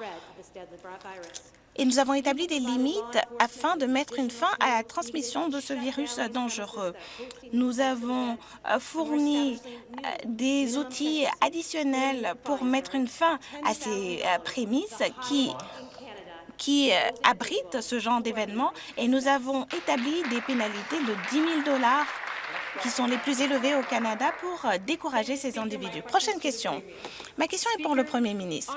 et nous avons établi des limites afin de mettre une fin à la transmission de ce virus dangereux. Nous avons euh, fourni euh, des outils additionnels pour mettre une fin à ces euh, prémices qui abritent ce genre d'événements et nous avons établi des pénalités de 10 000 dollars qui sont les plus élevées au Canada pour décourager ces individus. Prochaine question. Ma question est pour le Premier ministre.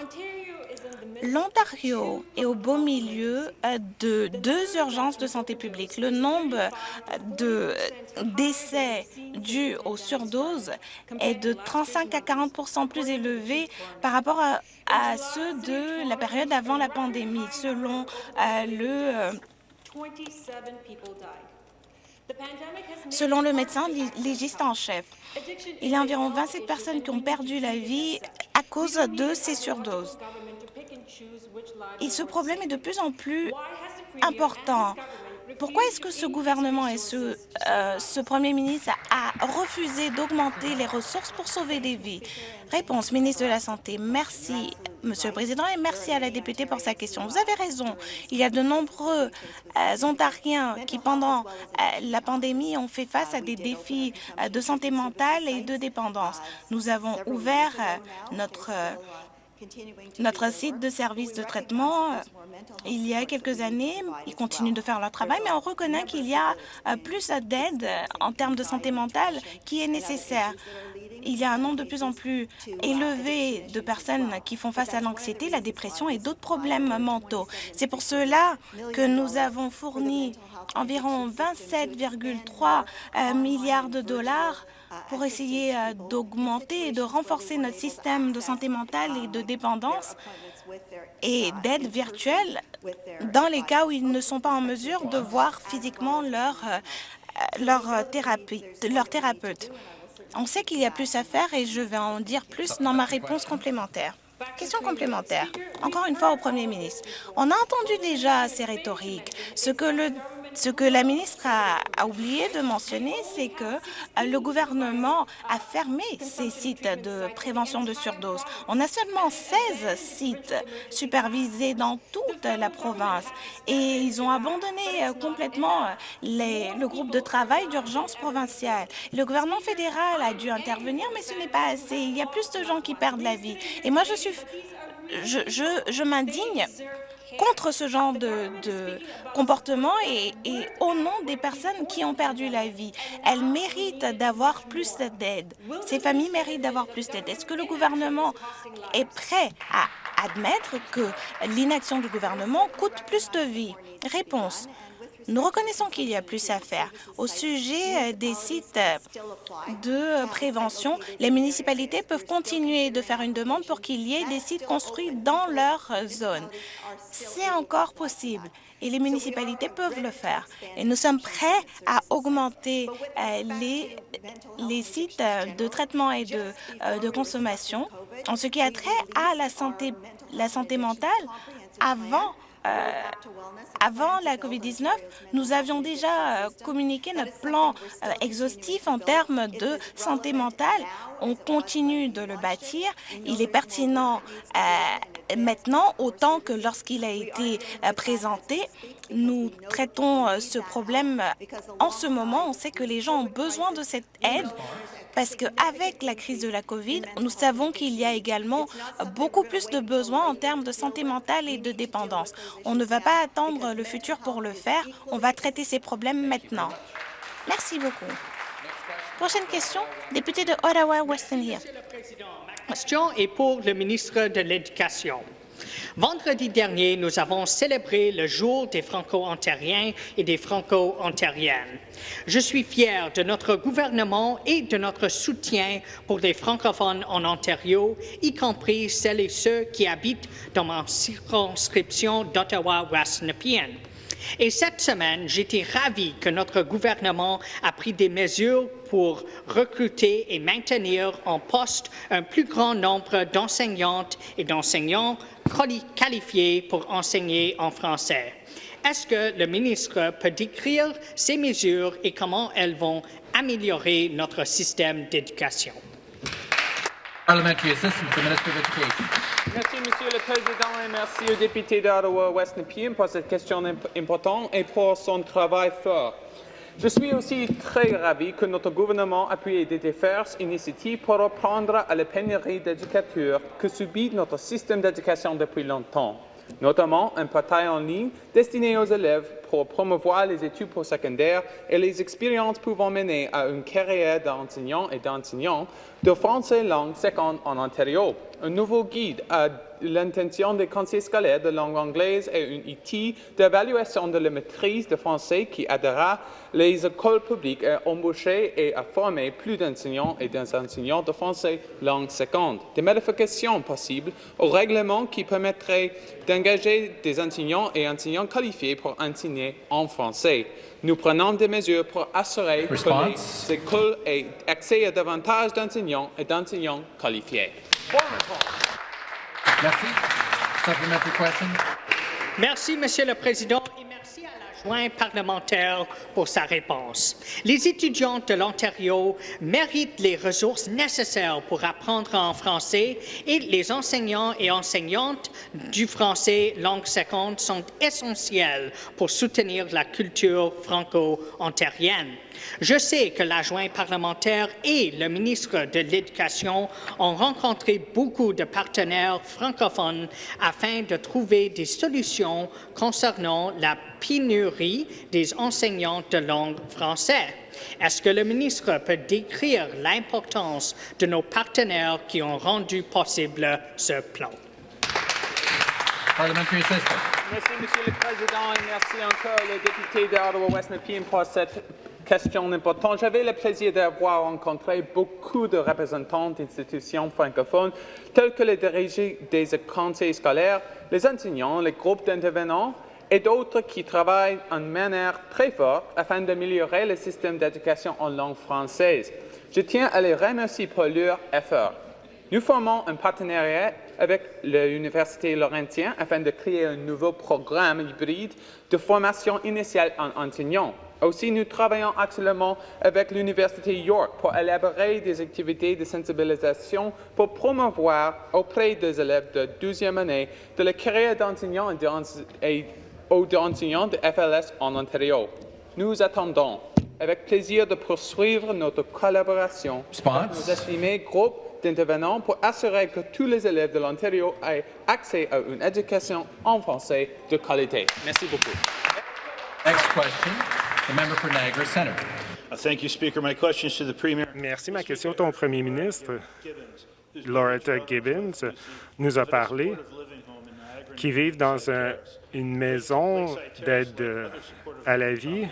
L'Ontario est au beau milieu euh, de deux urgences de santé publique. Le nombre de décès dus aux surdoses est de 35 à 40% plus élevé par rapport à, ceux de la période avant la pandémie, selon euh, le euh, Selon le médecin légiste en chef, il y a environ 27 personnes qui ont perdu la vie à cause de ces surdoses. Et ce problème est de plus en plus important. Pourquoi est-ce que ce gouvernement et ce, euh, ce premier ministre a refusé d'augmenter les ressources pour sauver des vies? Réponse, ministre de la Santé. Merci, Monsieur le Président, et merci à la députée pour sa question. Vous avez raison. Il y a de nombreux euh, Ontariens qui, pendant euh, la pandémie, ont fait face à des défis de santé mentale et de dépendance. Nous avons ouvert notre notre site de services de traitement, il y a quelques années, ils continuent de faire leur travail, mais on reconnaît qu'il y a euh, plus d'aide en termes de santé mentale qui est nécessaire. Il y a un nombre de plus en plus élevé de personnes qui font face à l'anxiété, la dépression et d'autres problèmes mentaux. C'est pour cela que nous avons fourni environ 27,3 euh, milliards de dollars pour essayer euh, d'augmenter et de renforcer notre système de santé mentale et de dépendance et d'aide virtuelle dans les cas où ils ne sont pas en mesure de voir physiquement leur, euh, leur, thérapeute. On sait qu'il y a plus à faire et je vais en dire plus dans ma réponse complémentaire. Question complémentaire. Encore une fois au Premier ministre. On a entendu déjà ces rhétoriques. Ce que le Ce que la ministre a, oublié de mentionner, c'est que euh, le gouvernement a fermé ces sites de prévention de surdose. On a seulement 16 sites supervisés dans toute la province et ils ont abandonné euh, complètement euh, le groupe de travail d'urgence provinciale. Le gouvernement fédéral a dû intervenir, mais ce n'est pas assez. Il y a plus de gens qui perdent la vie. Et moi, je suis... Je, m'indigne contre ce genre de, comportement et, et, au nom des personnes qui ont perdu la vie. Elles méritent d'avoir plus d'aide. Ces familles méritent d'avoir plus d'aide. Est-ce que le gouvernement est prêt à admettre que l'inaction du gouvernement coûte plus de vie? Réponse. Nous reconnaissons qu'il y a plus à faire. Au sujet euh, des sites euh, de prévention, les municipalités peuvent continuer de faire une demande pour qu'il y ait des sites construits dans leur zone. C'est encore possible et les municipalités peuvent le faire. Et nous sommes prêts à augmenter euh, les, les sites de traitement et de, de consommation en ce qui a trait à la santé, la santé mentale avant euh, avant la COVID-19, nous avions déjà euh, communiqué notre plan euh, exhaustif en termes de santé mentale. On continue de le bâtir. Il est pertinent maintenant autant que lorsqu'il a été présenté. Nous traitons ce problème en ce moment. On sait que les gens ont besoin de cette aide parce qu'avec la crise de la COVID, nous savons qu'il y a également beaucoup plus de besoins en termes de santé mentale et de dépendance. On ne va pas attendre le futur pour le faire, on va traiter ces problèmes maintenant. Merci beaucoup. Prochaine question, député de Ottawa-Weston Hill. Question est pour le ministre de l'Éducation. Vendredi dernier, nous avons célébré le jour des Franco-ontariens et des Franco-ontariennes. Je suis fier de notre gouvernement et de notre soutien pour les francophones en Ontario, y compris celles et ceux qui habitent dans ma circonscription d'Ottawa-West-Nepean. Et cette semaine, j'étais ravi que notre gouvernement a pris des mesures pour recruter et maintenir en poste un plus grand nombre d'enseignantes et d'enseignants qualifiés pour enseigner en français. Est-ce que le ministre peut décrire ces mesures et comment elles vont améliorer notre système d'éducation? Merci, Monsieur le Président, et merci au député d'Ottawa-West Nepean pour cette question importante et pour son travail fort. Je suis aussi très ravi que notre gouvernement appuie des diverses initiatives pour répondre à la pénurie d'éducateurs que subit notre système d'éducation depuis longtemps, notamment un portail en ligne destiné aux élèves pour promouvoir les études postsecondaires et les expériences pouvant mener à une carrière d'enseignant et d'enseignant de français langue seconde en Ontario. Un nouveau guide à l'intention des conseillers scolaires de langue anglaise et un outil d'évaluation de la maîtrise de français qui aidera les écoles publiques à embaucher et à former plus d'enseignants et d'enseignants de français langue seconde. Des modifications possibles au règlement qui permettraient d'engager des enseignants et enseignants qualifiés pour enseigner en français. Nous prenons des mesures pour assurer que les écoles aient accès à davantage d'enseignants et d'enseignants qualifiés. Merci. Merci, Monsieur le Président, et merci à la jointe parlementaire pour sa réponse. Les étudiants de l'Ontario méritent les ressources nécessaires pour apprendre en français et les enseignants et enseignantes du français langue seconde sont essentiels pour soutenir la culture franco-ontarienne. Je sais que l'adjoint parlementaire et le ministre de l'Éducation ont rencontré beaucoup de partenaires francophones afin de trouver des solutions concernant la pénurie des enseignants de langue française. Est-ce que le ministre peut décrire l'importance de nos partenaires qui ont rendu possible ce plan? Merci, Monsieur le Président, et merci encore le député d'Ottawa-West pour cette question importante. J'avais le plaisir d'avoir rencontré beaucoup de représentants d'institutions francophones, tels que les dirigés des conseils scolaires, les enseignants, les groupes d'intervenants et d'autres qui travaillent en manière très forte afin d'améliorer le système d'éducation en langue française. Je tiens à les remercier pour leur effort. Nous formons un partenariat avec l'Université Laurentien afin de créer un nouveau programme hybride de formation initiale en enseignants. Aussi, nous travaillons actuellement avec l'Université York pour élaborer des activités de sensibilisation pour promouvoir auprès des élèves de 12e année de la carrière d'enseignant et d'enseignant de FLS en Ontario. Nous attendons avec plaisir de poursuivre notre collaboration avec nos estimés groupes d'intervenants pour assurer que tous les élèves de l'Ontario aient accès à une éducation en français de qualité. Merci beaucoup. Next question, the member for Niagara Centre. Uh, Thank you, Speaker. My question is to the Premier. Merci. Ma question est au premier ministre. Loretta Gibbons nous a parlé qui vivent dans un- une maison d'aide à la vie.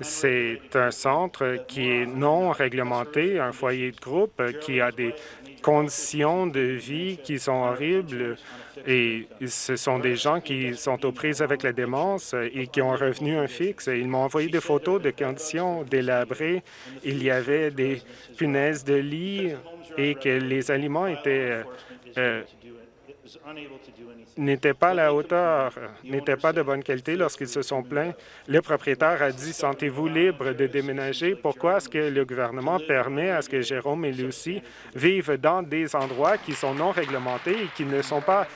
C'est un centre qui est non réglementé, un foyer de groupe qui a des conditions de vie qui sont horribles et ce sont des gens qui sont aux prises avec la démence et qui ont un revenu un fixe. Ils m'ont envoyé des photos de conditions délabrées. Il y avait des punaises de lit et que les aliments étaient euh, n'étaient pas à la hauteur, n'étaient pas de bonne qualité lorsqu'ils se sont plaints. Le propriétaire a dit « Sentez-vous libre de déménager? Pourquoi est-ce que le gouvernement permet à ce que Jérôme et Lucie vivent dans des endroits qui sont non réglementés et qui ne sont pas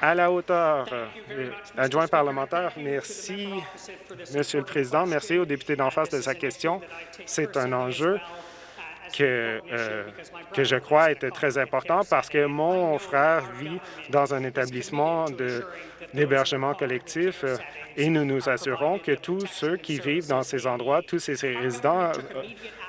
à la hauteur? Euh, Adjoint parlementaire, merci, Monsieur le Président. Merci au député d'en face de sa question. C'est un enjeu que, euh, que je crois était très important parce que mon frère vit dans un établissement d'hébergement collectif euh, et nous nous assurons que tous ceux qui vivent dans ces endroits, tous ces résidents, euh,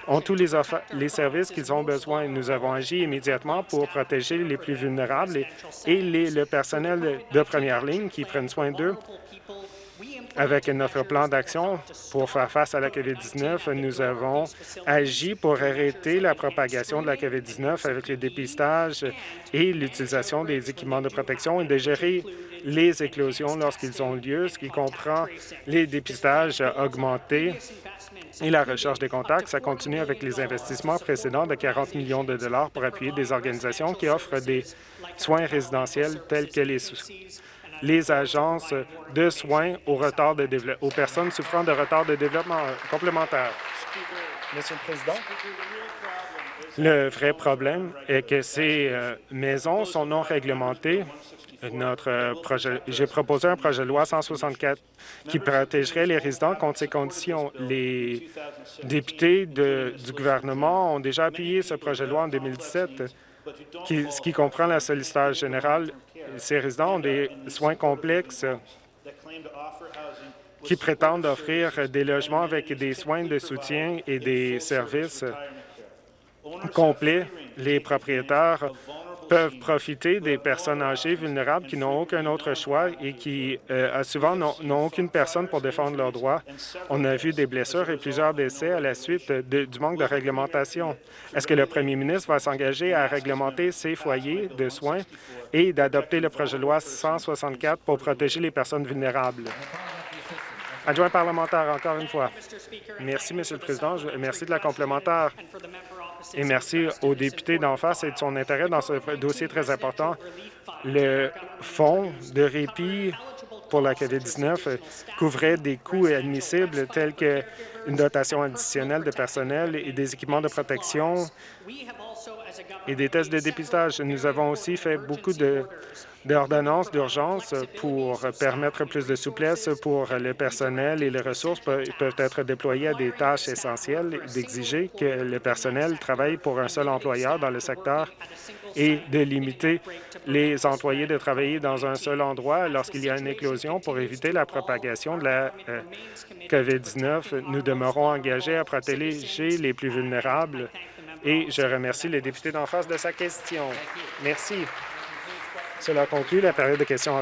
ont tous les, services qu'ils ont besoin. Nous avons agi immédiatement pour protéger les plus vulnérables et, le personnel de première ligne qui prennent soin d'eux. Avec notre plan d'action pour faire face à la COVID-19, nous avons agi pour arrêter la propagation de la COVID-19 avec le dépistage et l'utilisation des équipements de protection et de gérer les éclosions lorsqu'ils ont lieu, ce qui comprend les dépistages augmentés et la recherche des contacts. Ça continue avec les investissements précédents de 40 millions de dollars pour appuyer des organisations qui offrent des soins résidentiels tels que les les agences de soins de aux personnes souffrant de retard de développement complémentaire. Monsieur le Président, le vrai problème est que ces euh, maisons sont non réglementées. Notre euh, projet, j'ai proposé un projet de loi 164 qui protégerait les résidents contre ces conditions. Les députés de- du gouvernement ont déjà appuyé ce projet de loi en 2017, qui- ce qui comprend la sollicitation générale. Ces résidents ont des soins complexes qui prétendent offrir des logements avec des soins de soutien et des services complets. Les propriétaires peuvent profiter des personnes âgées vulnérables qui n'ont aucun autre choix et qui, euh, souvent, n'ont aucune personne pour défendre leurs droits. On a vu des blessures et plusieurs décès à la suite du manque de réglementation. Est-ce que le premier ministre va s'engager à réglementer ces foyers de soins et d'adopter le projet de loi 164 pour protéger les personnes vulnérables? Adjoint parlementaire, encore une fois. Merci, Monsieur le Président. Merci de la complémentaire. Et merci aux députés d'en face et de son intérêt dans ce dossier très important. Le fonds de répit pour la COVID-19 euh, couvrait des coûts admissibles tels qu'une dotation additionnelle de personnel et des équipements de protection et des tests de dépistage. Nous avons aussi fait beaucoup d'ordonnances d'urgence pour permettre plus de souplesse pour le personnel et les ressources pe- peuvent être déployées à des tâches essentielles, d'exiger que le personnel travaille pour un seul employeur dans le secteur et de limiter les employés de travailler dans un seul endroit lorsqu'il y a une éclosion pour éviter la propagation de la euh, COVID-19. Nous demeurons engagés à protéger les plus vulnérables et je remercie les députés d'en face de sa question. Merci. Cela conclut la période de questions orales.